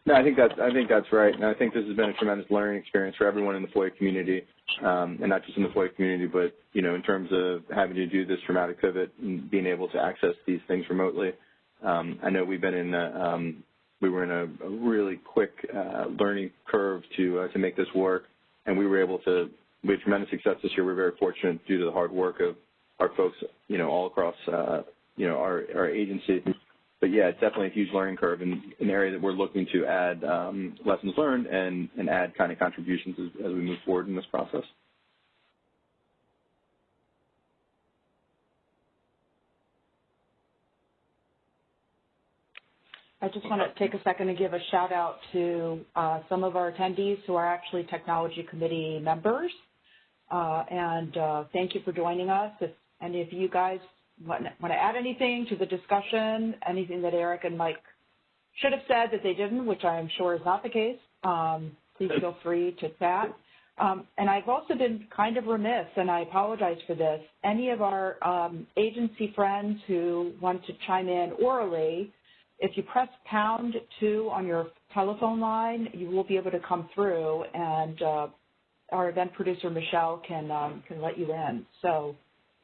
No, I think that's I think that's right, and I think this has been a tremendous learning experience for everyone in the FOIA community, um, and not just in the FOIA community, but you know, in terms of having to do this dramatic pivot and being able to access these things remotely. Um, I know we've been in a, um, we were in a, a really quick uh, learning curve to uh, to make this work, and we were able to. We had tremendous success this year. We're very fortunate due to the hard work of our folks, you know, all across, uh, you know, our our agency but yeah, it's definitely a huge learning curve and an area that we're looking to add um, lessons learned and, and add kind of contributions as, as we move forward in this process. I just want to take a second to give a shout out to uh, some of our attendees who are actually technology committee members. Uh, and uh, thank you for joining us. If any of you guys want, want to add anything to the discussion, anything that Eric and Mike should have said that they didn't, which I am sure is not the case, um, please feel [laughs] free to chat. Um, and I've also been kind of remiss, and I apologize for this. Any of our um, agency friends who want to chime in orally, if you press pound two on your telephone line, you will be able to come through, and uh, our event producer Michelle can um, can let you in. So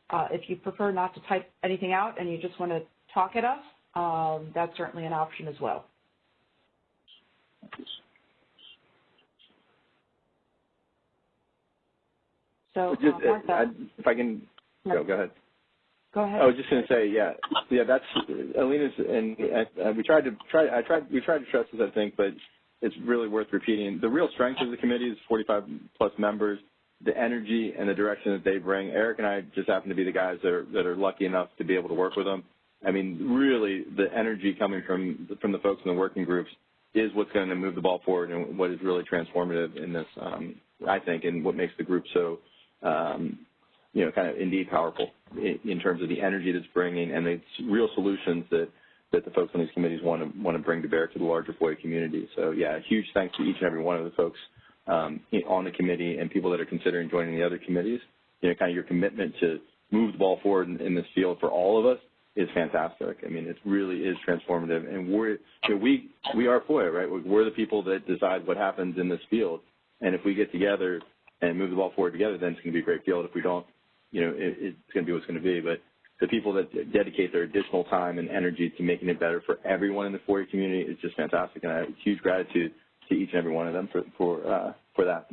uh, if you prefer not to type anything out and you just want to talk at us, um, that's certainly an option as well. So, just, uh, Martha, I, if I can, go, go ahead. Go ahead. I was just going to say, yeah, yeah, that's Alina's, and uh, we tried to try. I tried. We tried to stress this, I think, but it's really worth repeating. The real strength of the committee is 45 plus members the energy and the direction that they bring. Eric and I just happen to be the guys that are that are lucky enough to be able to work with them. I mean, really, the energy coming from from the folks in the working groups is what's going to move the ball forward and what is really transformative in this. Um, I think, and what makes the group so, um, you know, kind of indeed powerful in, terms of the energy that's bringing and the real solutions that that the folks on these committees want to want to bring to bear to the larger FOIA community. So, yeah, huge thanks to each and every one of the folks um, on the committee and people that are considering joining the other committees, you know, kind of your commitment to move the ball forward in, in this field for all of us is fantastic. I mean, it really is transformative. And we're, you know, we, we are FOIA, right? We're the people that decide what happens in this field. And if we get together and move the ball forward together, then it's going to be a great field. If we don't, you know, it, it's going to be what's going to be. But the people that dedicate their additional time and energy to making it better for everyone in the FOIA community is just fantastic. And I have huge gratitude to each and every one of them for for uh, for that.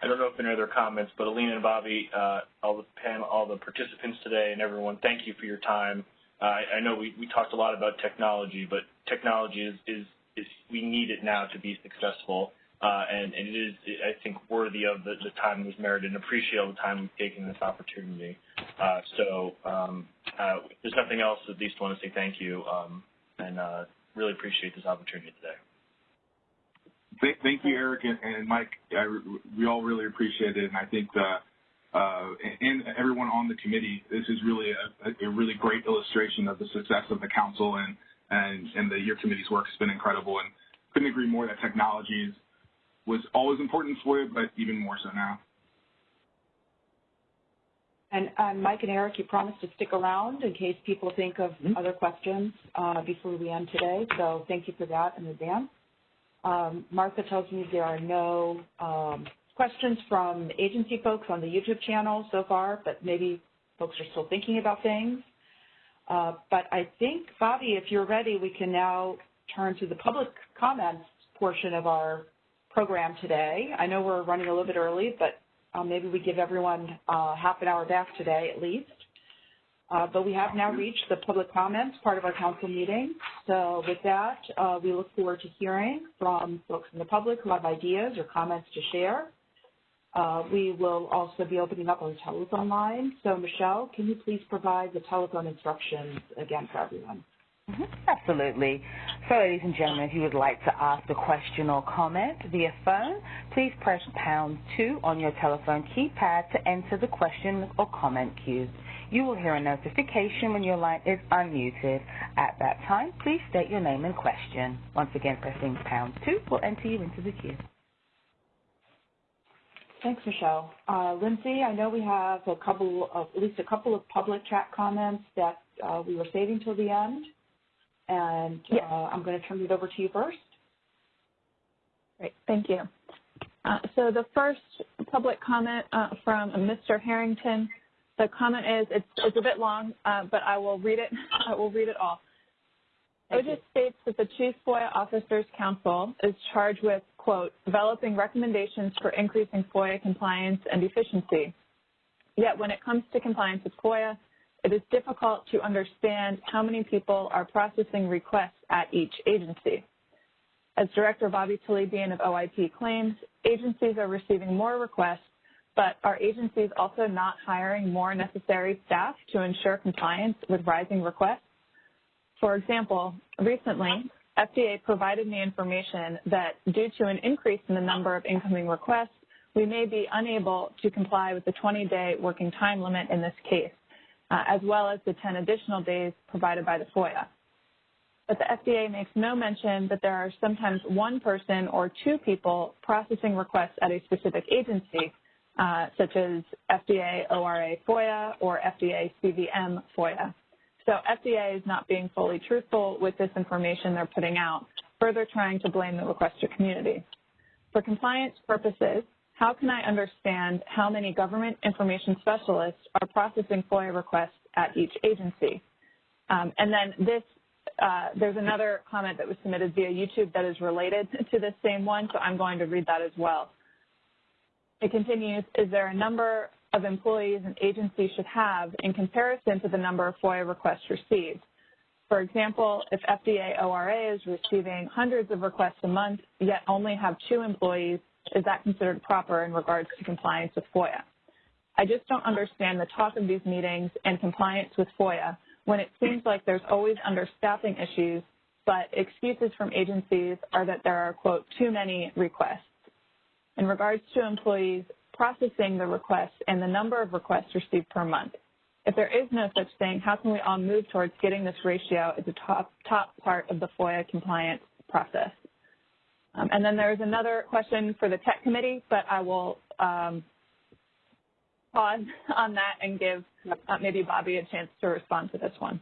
I don't know if any other comments, but Alina and Bobby, uh, all the panel, all the participants today, and everyone, thank you for your time. Uh, I, know we, we talked a lot about technology, but technology is, is, is we need it now to be successful, and, and, it is, I think, worthy of the, the time was merited and appreciate all the time we've taken this opportunity. Uh, so um, uh, there's nothing else, at least want to say thank you um, and uh, really appreciate this opportunity today. Thank, you, Eric and, and Mike. I, we all really appreciate it, and I think the, uh, and everyone on the committee, this is really a, a, really great illustration of the success of the council and and and the year committee's work has been incredible. And couldn't agree more that technology is, was always important for you, but even more so now. And um, Mike and Eric, you promised to stick around in case people think of mm -hmm. other questions uh, before we end today. So thank you for that in advance. Um, Martha tells me there are no um, questions from agency folks on the YouTube channel so far, but maybe folks are still thinking about things. Uh, but I think, Bobby, if you're ready, we can now turn to the public comments portion of our program today. I know we're running a little bit early, but uh, maybe we give everyone uh, half an hour back today at least. Uh, but we have now reached the public comments part of our council meeting. So with that, uh, we look forward to hearing from folks in the public who have ideas or comments to share. Uh, we will also be opening up our telephone line. So Michelle, can you please provide the telephone instructions again for everyone? Absolutely. So, ladies and gentlemen, if you would like to ask a question or comment via phone, please press pound two on your telephone keypad to enter the question or comment queue. You will hear a notification when your line is unmuted. At that time, please state your name and question. Once again, pressing pound two will enter you into the queue. Thanks, Michelle. Uh, Lindsay, I know we have a couple of, at least a couple of public chat comments that uh, we were saving till the end, and yes. uh, I'm going to turn it over to you first. Great, thank you. Uh, so the first public comment uh, from Mr. Harrington, the comment is, it's, it's a bit long, uh, but I will read it, [laughs] I will read it all. OGIS states that the Chief FOIA Officers Council is charged with, quote, developing recommendations for increasing FOIA compliance and efficiency. Yet when it comes to compliance with FOIA, it is difficult to understand how many people are processing requests at each agency. As Director Bobby Talebian of OIP claims, agencies are receiving more requests, but are agencies also not hiring more necessary staff to ensure compliance with rising requests? For example, recently, FDA provided me information that due to an increase in the number of incoming requests, we may be unable to comply with the 20-day working time limit in this case, uh, as well as the 10 additional days provided by the FOIA. But the FDA makes no mention that there are sometimes one person or two people processing requests at a specific agency, uh, such as FDA ORA FOIA or FDA CVM FOIA. So FDA is not being fully truthful with this information they're putting out, further trying to blame the requester community. For compliance purposes, how can I understand how many government information specialists are processing FOIA requests at each agency? Um, and then this, uh, there's another comment that was submitted via YouTube that is related [laughs] to this same one, so I'm going to read that as well. It continues, is there a number of employees an agency should have in comparison to the number of FOIA requests received. For example, if FDA ORA is receiving hundreds of requests a month, yet only have two employees, is that considered proper in regards to compliance with FOIA? I just don't understand the talk of these meetings and compliance with FOIA when it seems like there's always understaffing issues, but excuses from agencies are that there are, quote, too many requests. In regards to employees, processing the requests and the number of requests received per month. If there is no such thing, how can we all move towards getting this ratio as a top, top part of the FOIA compliance process? Um, and then there's another question for the tech committee, but I will um, pause [laughs] on that and give uh, maybe Bobby a chance to respond to this one.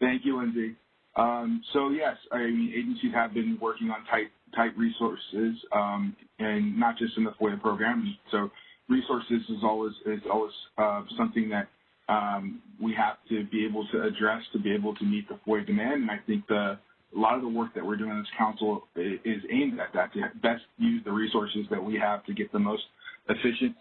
Thank you, Lindsay. Um, so yes, I mean, agencies have been working on tight, tight resources, um, and not just in the FOIA program. So resources is always is always uh, something that um, we have to be able to address to be able to meet the FOIA demand. And I think the a lot of the work that we're doing as council is aimed at that to best use the resources that we have to get the most efficient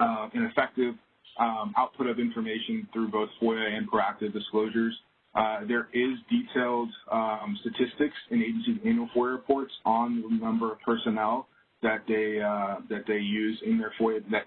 uh, and effective um, output of information through both FOIA and proactive disclosures. Uh, there is detailed um, statistics in agencies' annual FOIA reports on the number of personnel that they uh, that they use in their FOIA that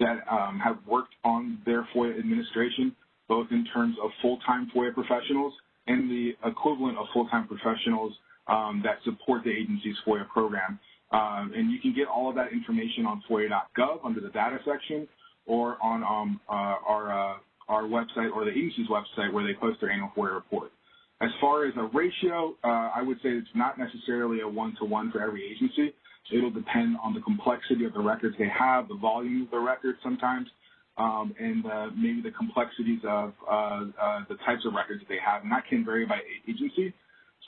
that um, have worked on their FOIA administration, both in terms of full-time FOIA professionals and the equivalent of full-time professionals um, that support the agency's FOIA program. Um, and you can get all of that information on FOIA.gov under the data section or on um, uh, our, uh, our website or the agency's website where they post their annual FOIA report. As far as a ratio, uh, I would say it's not necessarily a one-to-one -one for every agency. It'll depend on the complexity of the records they have, the volume of the records sometimes, um, and uh, maybe the complexities of uh, uh, the types of records that they have. And that can vary by agency.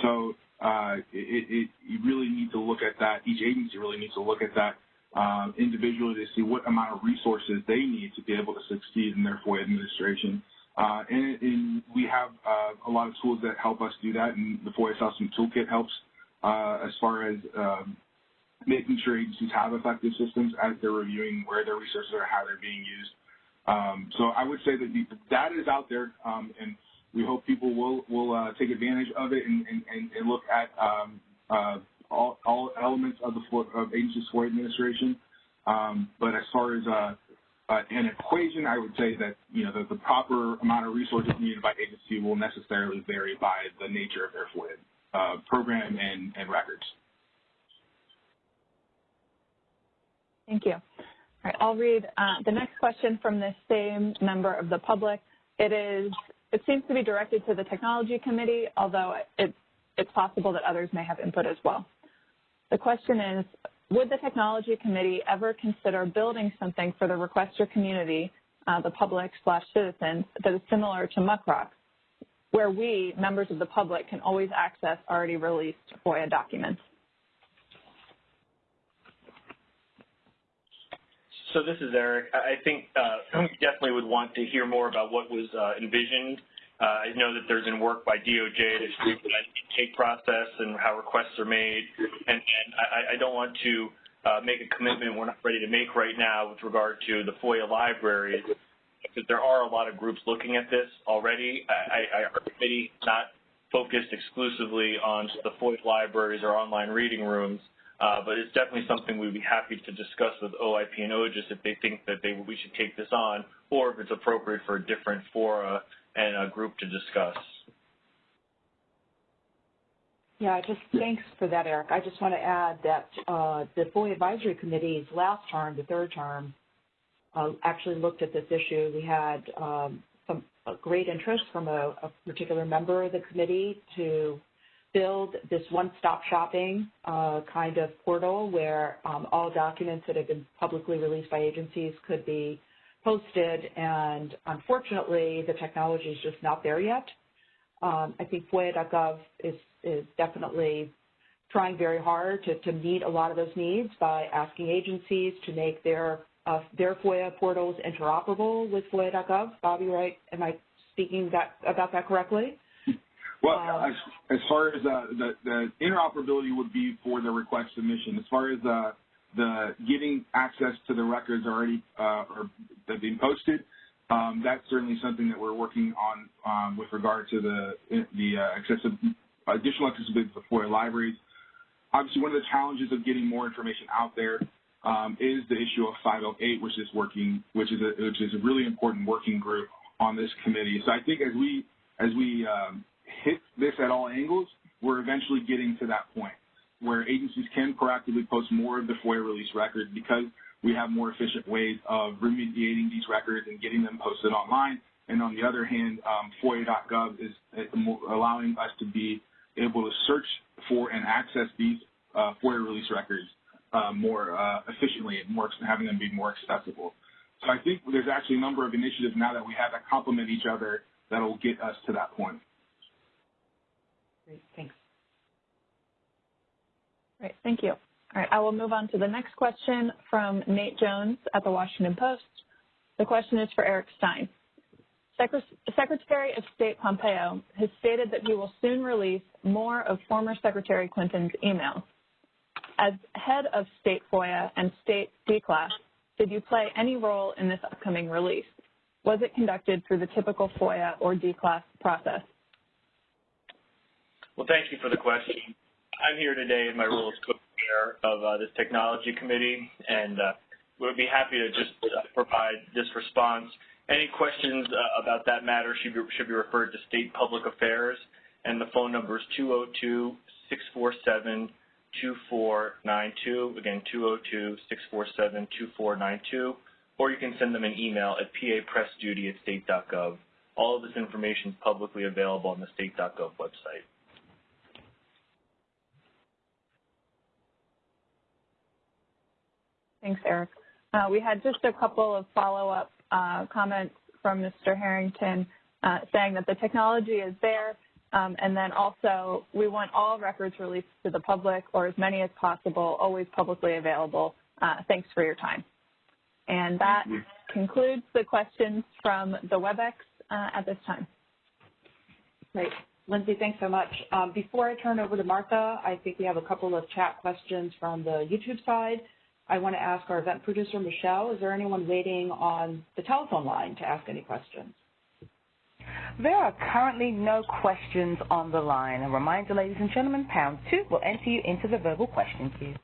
So uh, it, it, you really need to look at that. Each agency really needs to look at that um, individually to see what amount of resources they need to be able to succeed in their FOIA administration. Uh, and, and, we have uh, a lot of tools that help us do that, and the FOIA Assessment Toolkit helps as far as um, making sure agencies have effective systems as they're reviewing where their resources are, how they're being used. Um, so I would say that the data is out there, um, and we hope people will will uh, take advantage of it and, and, and look at um, uh, all, all elements of the of agencies FOIA administration. Um, but as far as uh, uh, an equation, I would say that you know the, the, proper amount of resources needed by agency will necessarily vary by the nature of their uh, program and, and records. Thank you. Right, I'll read uh, the next question from the same member of the public. It is, it seems to be directed to the technology committee, although it, it's possible that others may have input as well. The question is, would the technology committee ever consider building something for the requester community, uh, the public slash citizens, that is similar to Muckrock, where we, members of the public, can always access already released FOIA documents? So this is Eric. I think uh, [clears throat] we definitely would want to hear more about what was uh, envisioned. Uh, I know that there's been work by DOJ to streamline the intake process and how requests are made, and, and I, I, don't want to uh, make a commitment we're not ready to make right now with regard to the FOIA libraries, because there are a lot of groups looking at this already. I, I, our committee is not focused exclusively on the FOIA libraries or online reading rooms. Uh, but it's definitely something we'd be happy to discuss with OIP and OGIS if they think that they, we should take this on, or if it's appropriate for a different fora and a group to discuss. Yeah, just thanks for that, Eric. I just want to add that uh, the FOIA Advisory Committee's last term, the third term, uh, actually looked at this issue. We had um, some great interest from a, a, particular member of the committee to build this one-stop shopping uh, kind of portal where um, all documents that have been publicly released by agencies could be posted, and unfortunately, the technology is just not there yet. Um, I think FOIA.gov is, is definitely trying very hard to, to meet a lot of those needs by asking agencies to make their uh, their FOIA portals interoperable with FOIA.gov. Bobby, right? Am I speaking that, about that correctly? Well, as, as, far as uh, the, the interoperability would be for the request submission, as far as uh, the getting access to the records already uh, or that being posted, um, that's certainly something that we're working on um, with regard to the the uh, accessible, additional accessibility to the FOIA libraries. Obviously, one of the challenges of getting more information out there um, is the issue of 508, which is working, which is a which is a really important working group on this committee. So I think as we as we um, hit this at all angles, we're eventually getting to that point where agencies can proactively post more of the FOIA release records because we have more efficient ways of remediating these records and getting them posted online. And on the other hand, um, FOIA.gov is allowing us to be able to search for and access these uh, FOIA release records uh, more uh, efficiently and more having them be more accessible. So I think there's actually a number of initiatives now that we have that complement each other that will get us to that point. Great, thanks. Great, thank you. All right, I will move on to the next question from Nate Jones at the Washington Post. The question is for Eric Stein. Secretary of State Pompeo has stated that he will soon release more of former Secretary Clinton's emails. As head of State FOIA and State DCLAS, did you play any role in this upcoming release? Was it conducted through the typical FOIA or DCLAS process? Well, thank you for the question. I'm here today in my role as co-chair of uh, this technology committee, and uh, we'll be happy to just uh, provide this response. Any questions uh, about that matter should be, should be referred to State Public Affairs, and the phone number is 202-647-2492. Again, 202-647-2492. Or you can send them an email at papressduty at state.gov. All of this information is publicly available on the state.gov website. Thanks, Eric. Uh, we had just a couple of follow-up uh, comments from Mr. Harrington uh, saying that the technology is there, um, and then also we want all records released to the public or as many as possible, always publicly available Uh, thanks for your time. And that concludes the questions from the WebEx uh, at this time. Great. Lindsay, thanks so much. Um, before I turn over to Martha, I think we have a couple of chat questions from the YouTube side. I want to ask our event producer, Michelle, is there anyone waiting on the telephone line to ask any questions? There are currently no questions on the line. A reminder, ladies and gentlemen, pound two will enter you into the verbal question queue.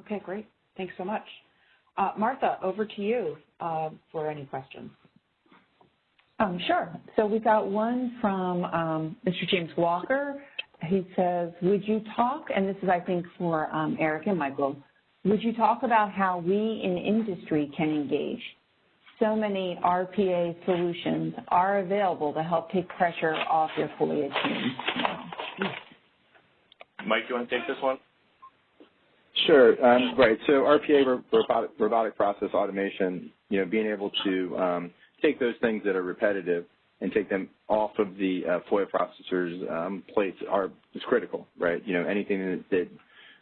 Okay, great. Thanks so much. Uh, Martha, over to you uh, for any questions. Um, sure. So we got one from um, Mr. James Walker. He says, would you talk, and this is, I think, for um, Eric and Michael, would you talk about how we in industry can engage? So many RPA solutions are available to help take pressure off your FOIA team. Mike, you want to take this one? Sure. Um, right. So RPA, robotic, robotic, process automation, you know, being able to um, take those things that are repetitive and take them off of the uh, FOIA processors' um, plates are is critical, right? You know, anything that,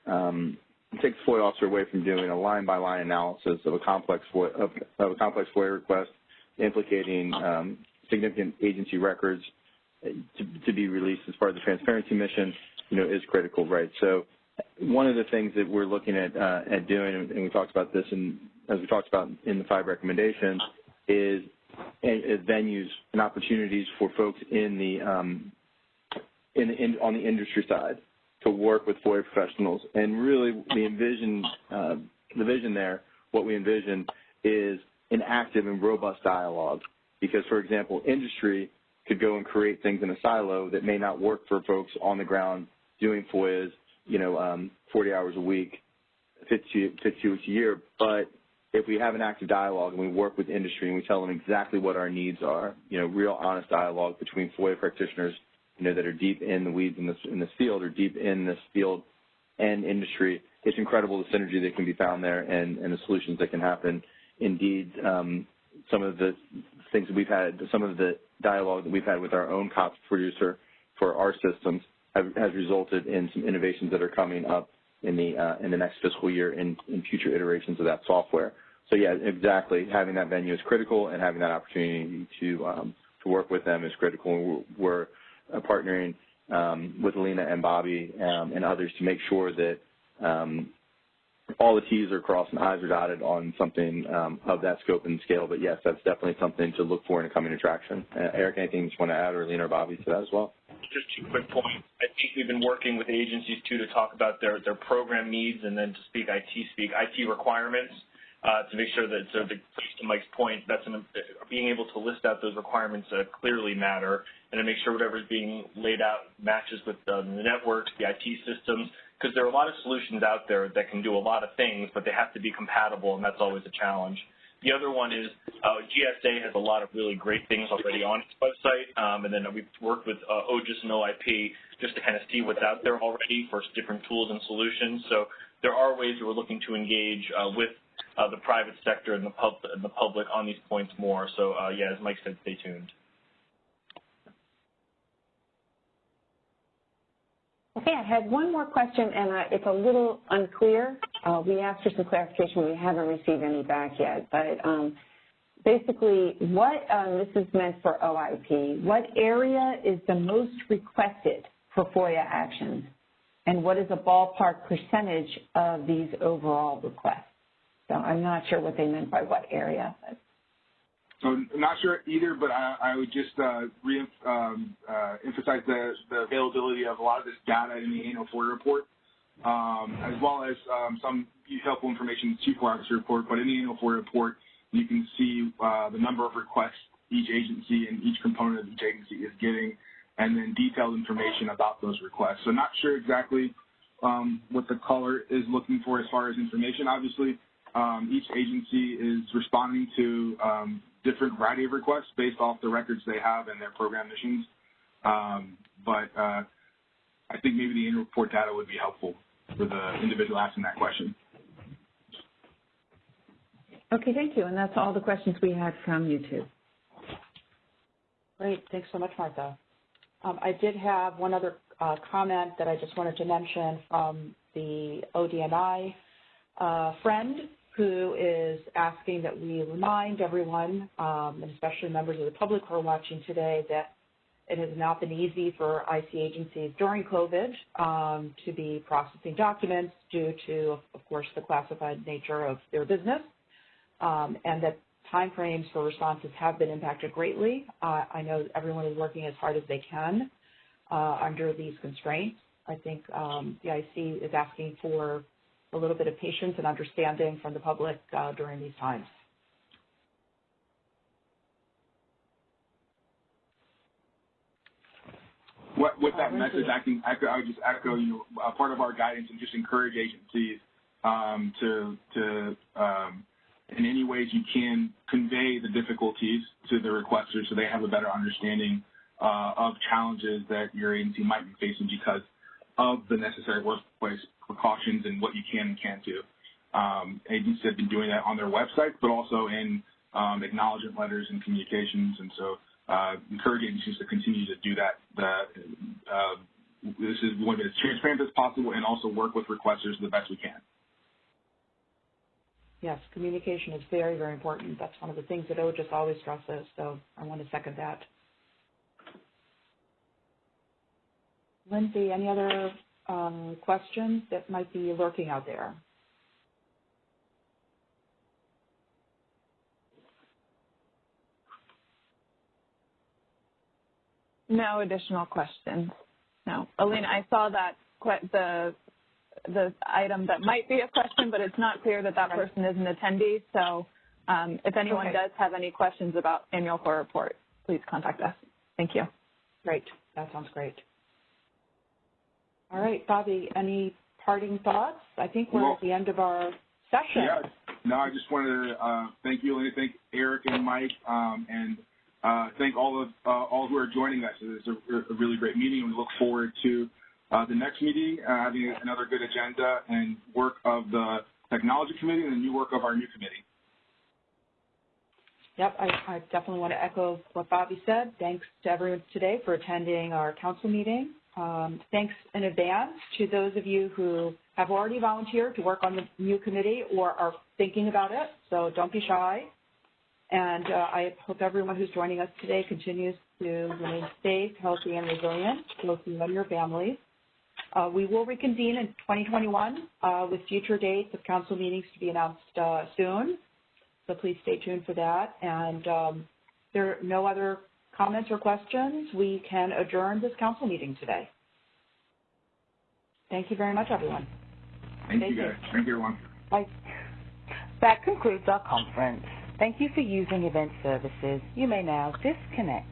that um, takes FOIA officer away from doing a line-by-line analysis of a complex FOIA, of, of a complex FOIA request implicating um, significant agency records uh, to, to be released as part of the transparency mission, you know, is critical, right? So one of the things that we're looking at uh, at doing, and we talked about this, and as we talked about in the five recommendations, is venues and opportunities for folks in the um, in, in, on the industry side to work with FOIA professionals. And really, the envision uh, the vision there, what we envision is an active and robust dialogue. Because, for example, industry could go and create things in a silo that may not work for folks on the ground doing FOIAs, you know, um, 40 hours a week, 50, 50 weeks a year, but if we have an active dialogue and we work with industry and we tell them exactly what our needs are, you know, real honest dialogue between FOIA practitioners, you know, that are deep in the weeds in this in this field or deep in this field and industry, it's incredible the synergy that can be found there and, and the solutions that can happen. Indeed, um, some of the things that we've had, some of the dialogue that we've had with our own COTS producer for our systems have, has resulted in some innovations that are coming up in the uh, in the next fiscal year in, in future iterations of that software. So yeah, exactly. Having that venue is critical, and having that opportunity to um, to work with them is critical. We're, we're partnering um, with Alina and Bobby um, and others to make sure that um, all the T's are crossed and I's are dotted on something of that scope and scale. But yes, that's definitely something to look for in a coming attraction. Uh, Eric, anything you want to add, or Alina or Bobby to that as well? Just two quick points. I think we've been working with agencies too to talk about their their program needs and then to speak IT speak IT requirements uh, to make sure that, so to, to Mike's point, that's an, being able to list out those requirements uh, clearly matter and to make sure whatever is being laid out matches with uh, the networks, the IT systems, because there are a lot of solutions out there that can do a lot of things, but they have to be compatible, and that's always a challenge. The other one is uh, GSA has a lot of really great things already on its website, um, and then we've worked with uh, OGIS and OIP just to kind of see what's out there already for different tools and solutions. So there are ways that we're looking to engage uh, with uh, the private sector and the, pub and the public on these points more. So uh, yeah, as Mike said, stay tuned. Okay, I had one more question, and uh, it's a little unclear. Uh, we asked for some clarification. We haven't received any back yet. But um, basically, what um, this is meant for OIP, what area is the most requested for FOIA actions, and what is a ballpark percentage of these overall requests? So I'm not sure what they meant by what area. But. So I'm not sure either, but I, I would just uh, re um, uh, emphasize the, the, availability of a lot of this data in the annual FOIA report, um, as well as um, some helpful information in the Chief Officer report. But in the annual FOIA report, you can see uh, the number of requests each agency and each component of each agency is getting, and then detailed information about those requests. So not sure exactly um, what the caller is looking for as far as information. Obviously, um, each agency is responding to um, different variety of requests based off the records they have and their program missions. Um, but uh, I think maybe the annual report data would be helpful for the individual asking that question. Okay, thank you. And that's all the questions we had from YouTube. Great. Thanks so much, Martha. Um, I did have one other uh, comment that I just wanted to mention from the ODNI a friend who is asking that we remind everyone, um, and especially members of the public who are watching today, that it has not been easy for IC agencies during COVID um, to be processing documents due to, of course, the classified nature of their business, um, and that timeframes for responses have been impacted greatly. Uh, I know everyone is working as hard as they can uh, under these constraints. I think um, the IC is asking for a little bit of patience and understanding from the public uh, during these times. What, with that Uh, message, I can echo, I would just echo, you know, uh, part of our guidance and just encourage agencies um, to, to um, in any ways you can convey the difficulties to the requesters so they have a better understanding uh, of challenges that your agency might be facing because of the necessary workplace precautions and what you can and can't do. Um, agencies have been doing that on their websites, but also in um, acknowledgement letters and communications, and so uh, encourage agencies to continue to do that. that uh, this is be as transparent as possible and also work with requesters the best we can. Yes, communication is very, very important. That's one of the things that OGIS always stresses, so I want to second that. Lindsay, any other um, questions that might be lurking out there? No additional questions. No. Alina, I saw that the the item that might be a question, but it's not clear that that Right. person is an attendee. So um, if anyone Okay. does have any questions about annual FOIA report, please contact us. Thank you. Great, that sounds great. All right, Bobby, any parting thoughts? I think we're Well- at the end of our session. Yeah. No, I just wanted to uh, thank you, and thank Eric and Mike, um, and uh, thank all of uh, all who are joining us. It's a, a really great meeting. We look forward to uh, the next meeting, uh, having another good agenda and work of the technology committee and the new work of our new committee. Yep, I, I definitely want to echo what Bobby said. Thanks to everyone today for attending our council meeting. Um, thanks in advance to those of you who have already volunteered to work on the new committee or are thinking about it, so don't be shy. And uh, I hope everyone who's joining us today continues to remain safe, healthy, and resilient, both you and your families. Uh, we will reconvene in 2021 uh, with future dates of council meetings to be announced uh, soon. So please stay tuned for that. And um, there are no other comments or questions. We can adjourn this council meeting today. Thank you very much, everyone. Thank Thank you, you. guys. Thank you, everyone. Bye. That concludes our conference. Thank you for using Event Services. You may now disconnect.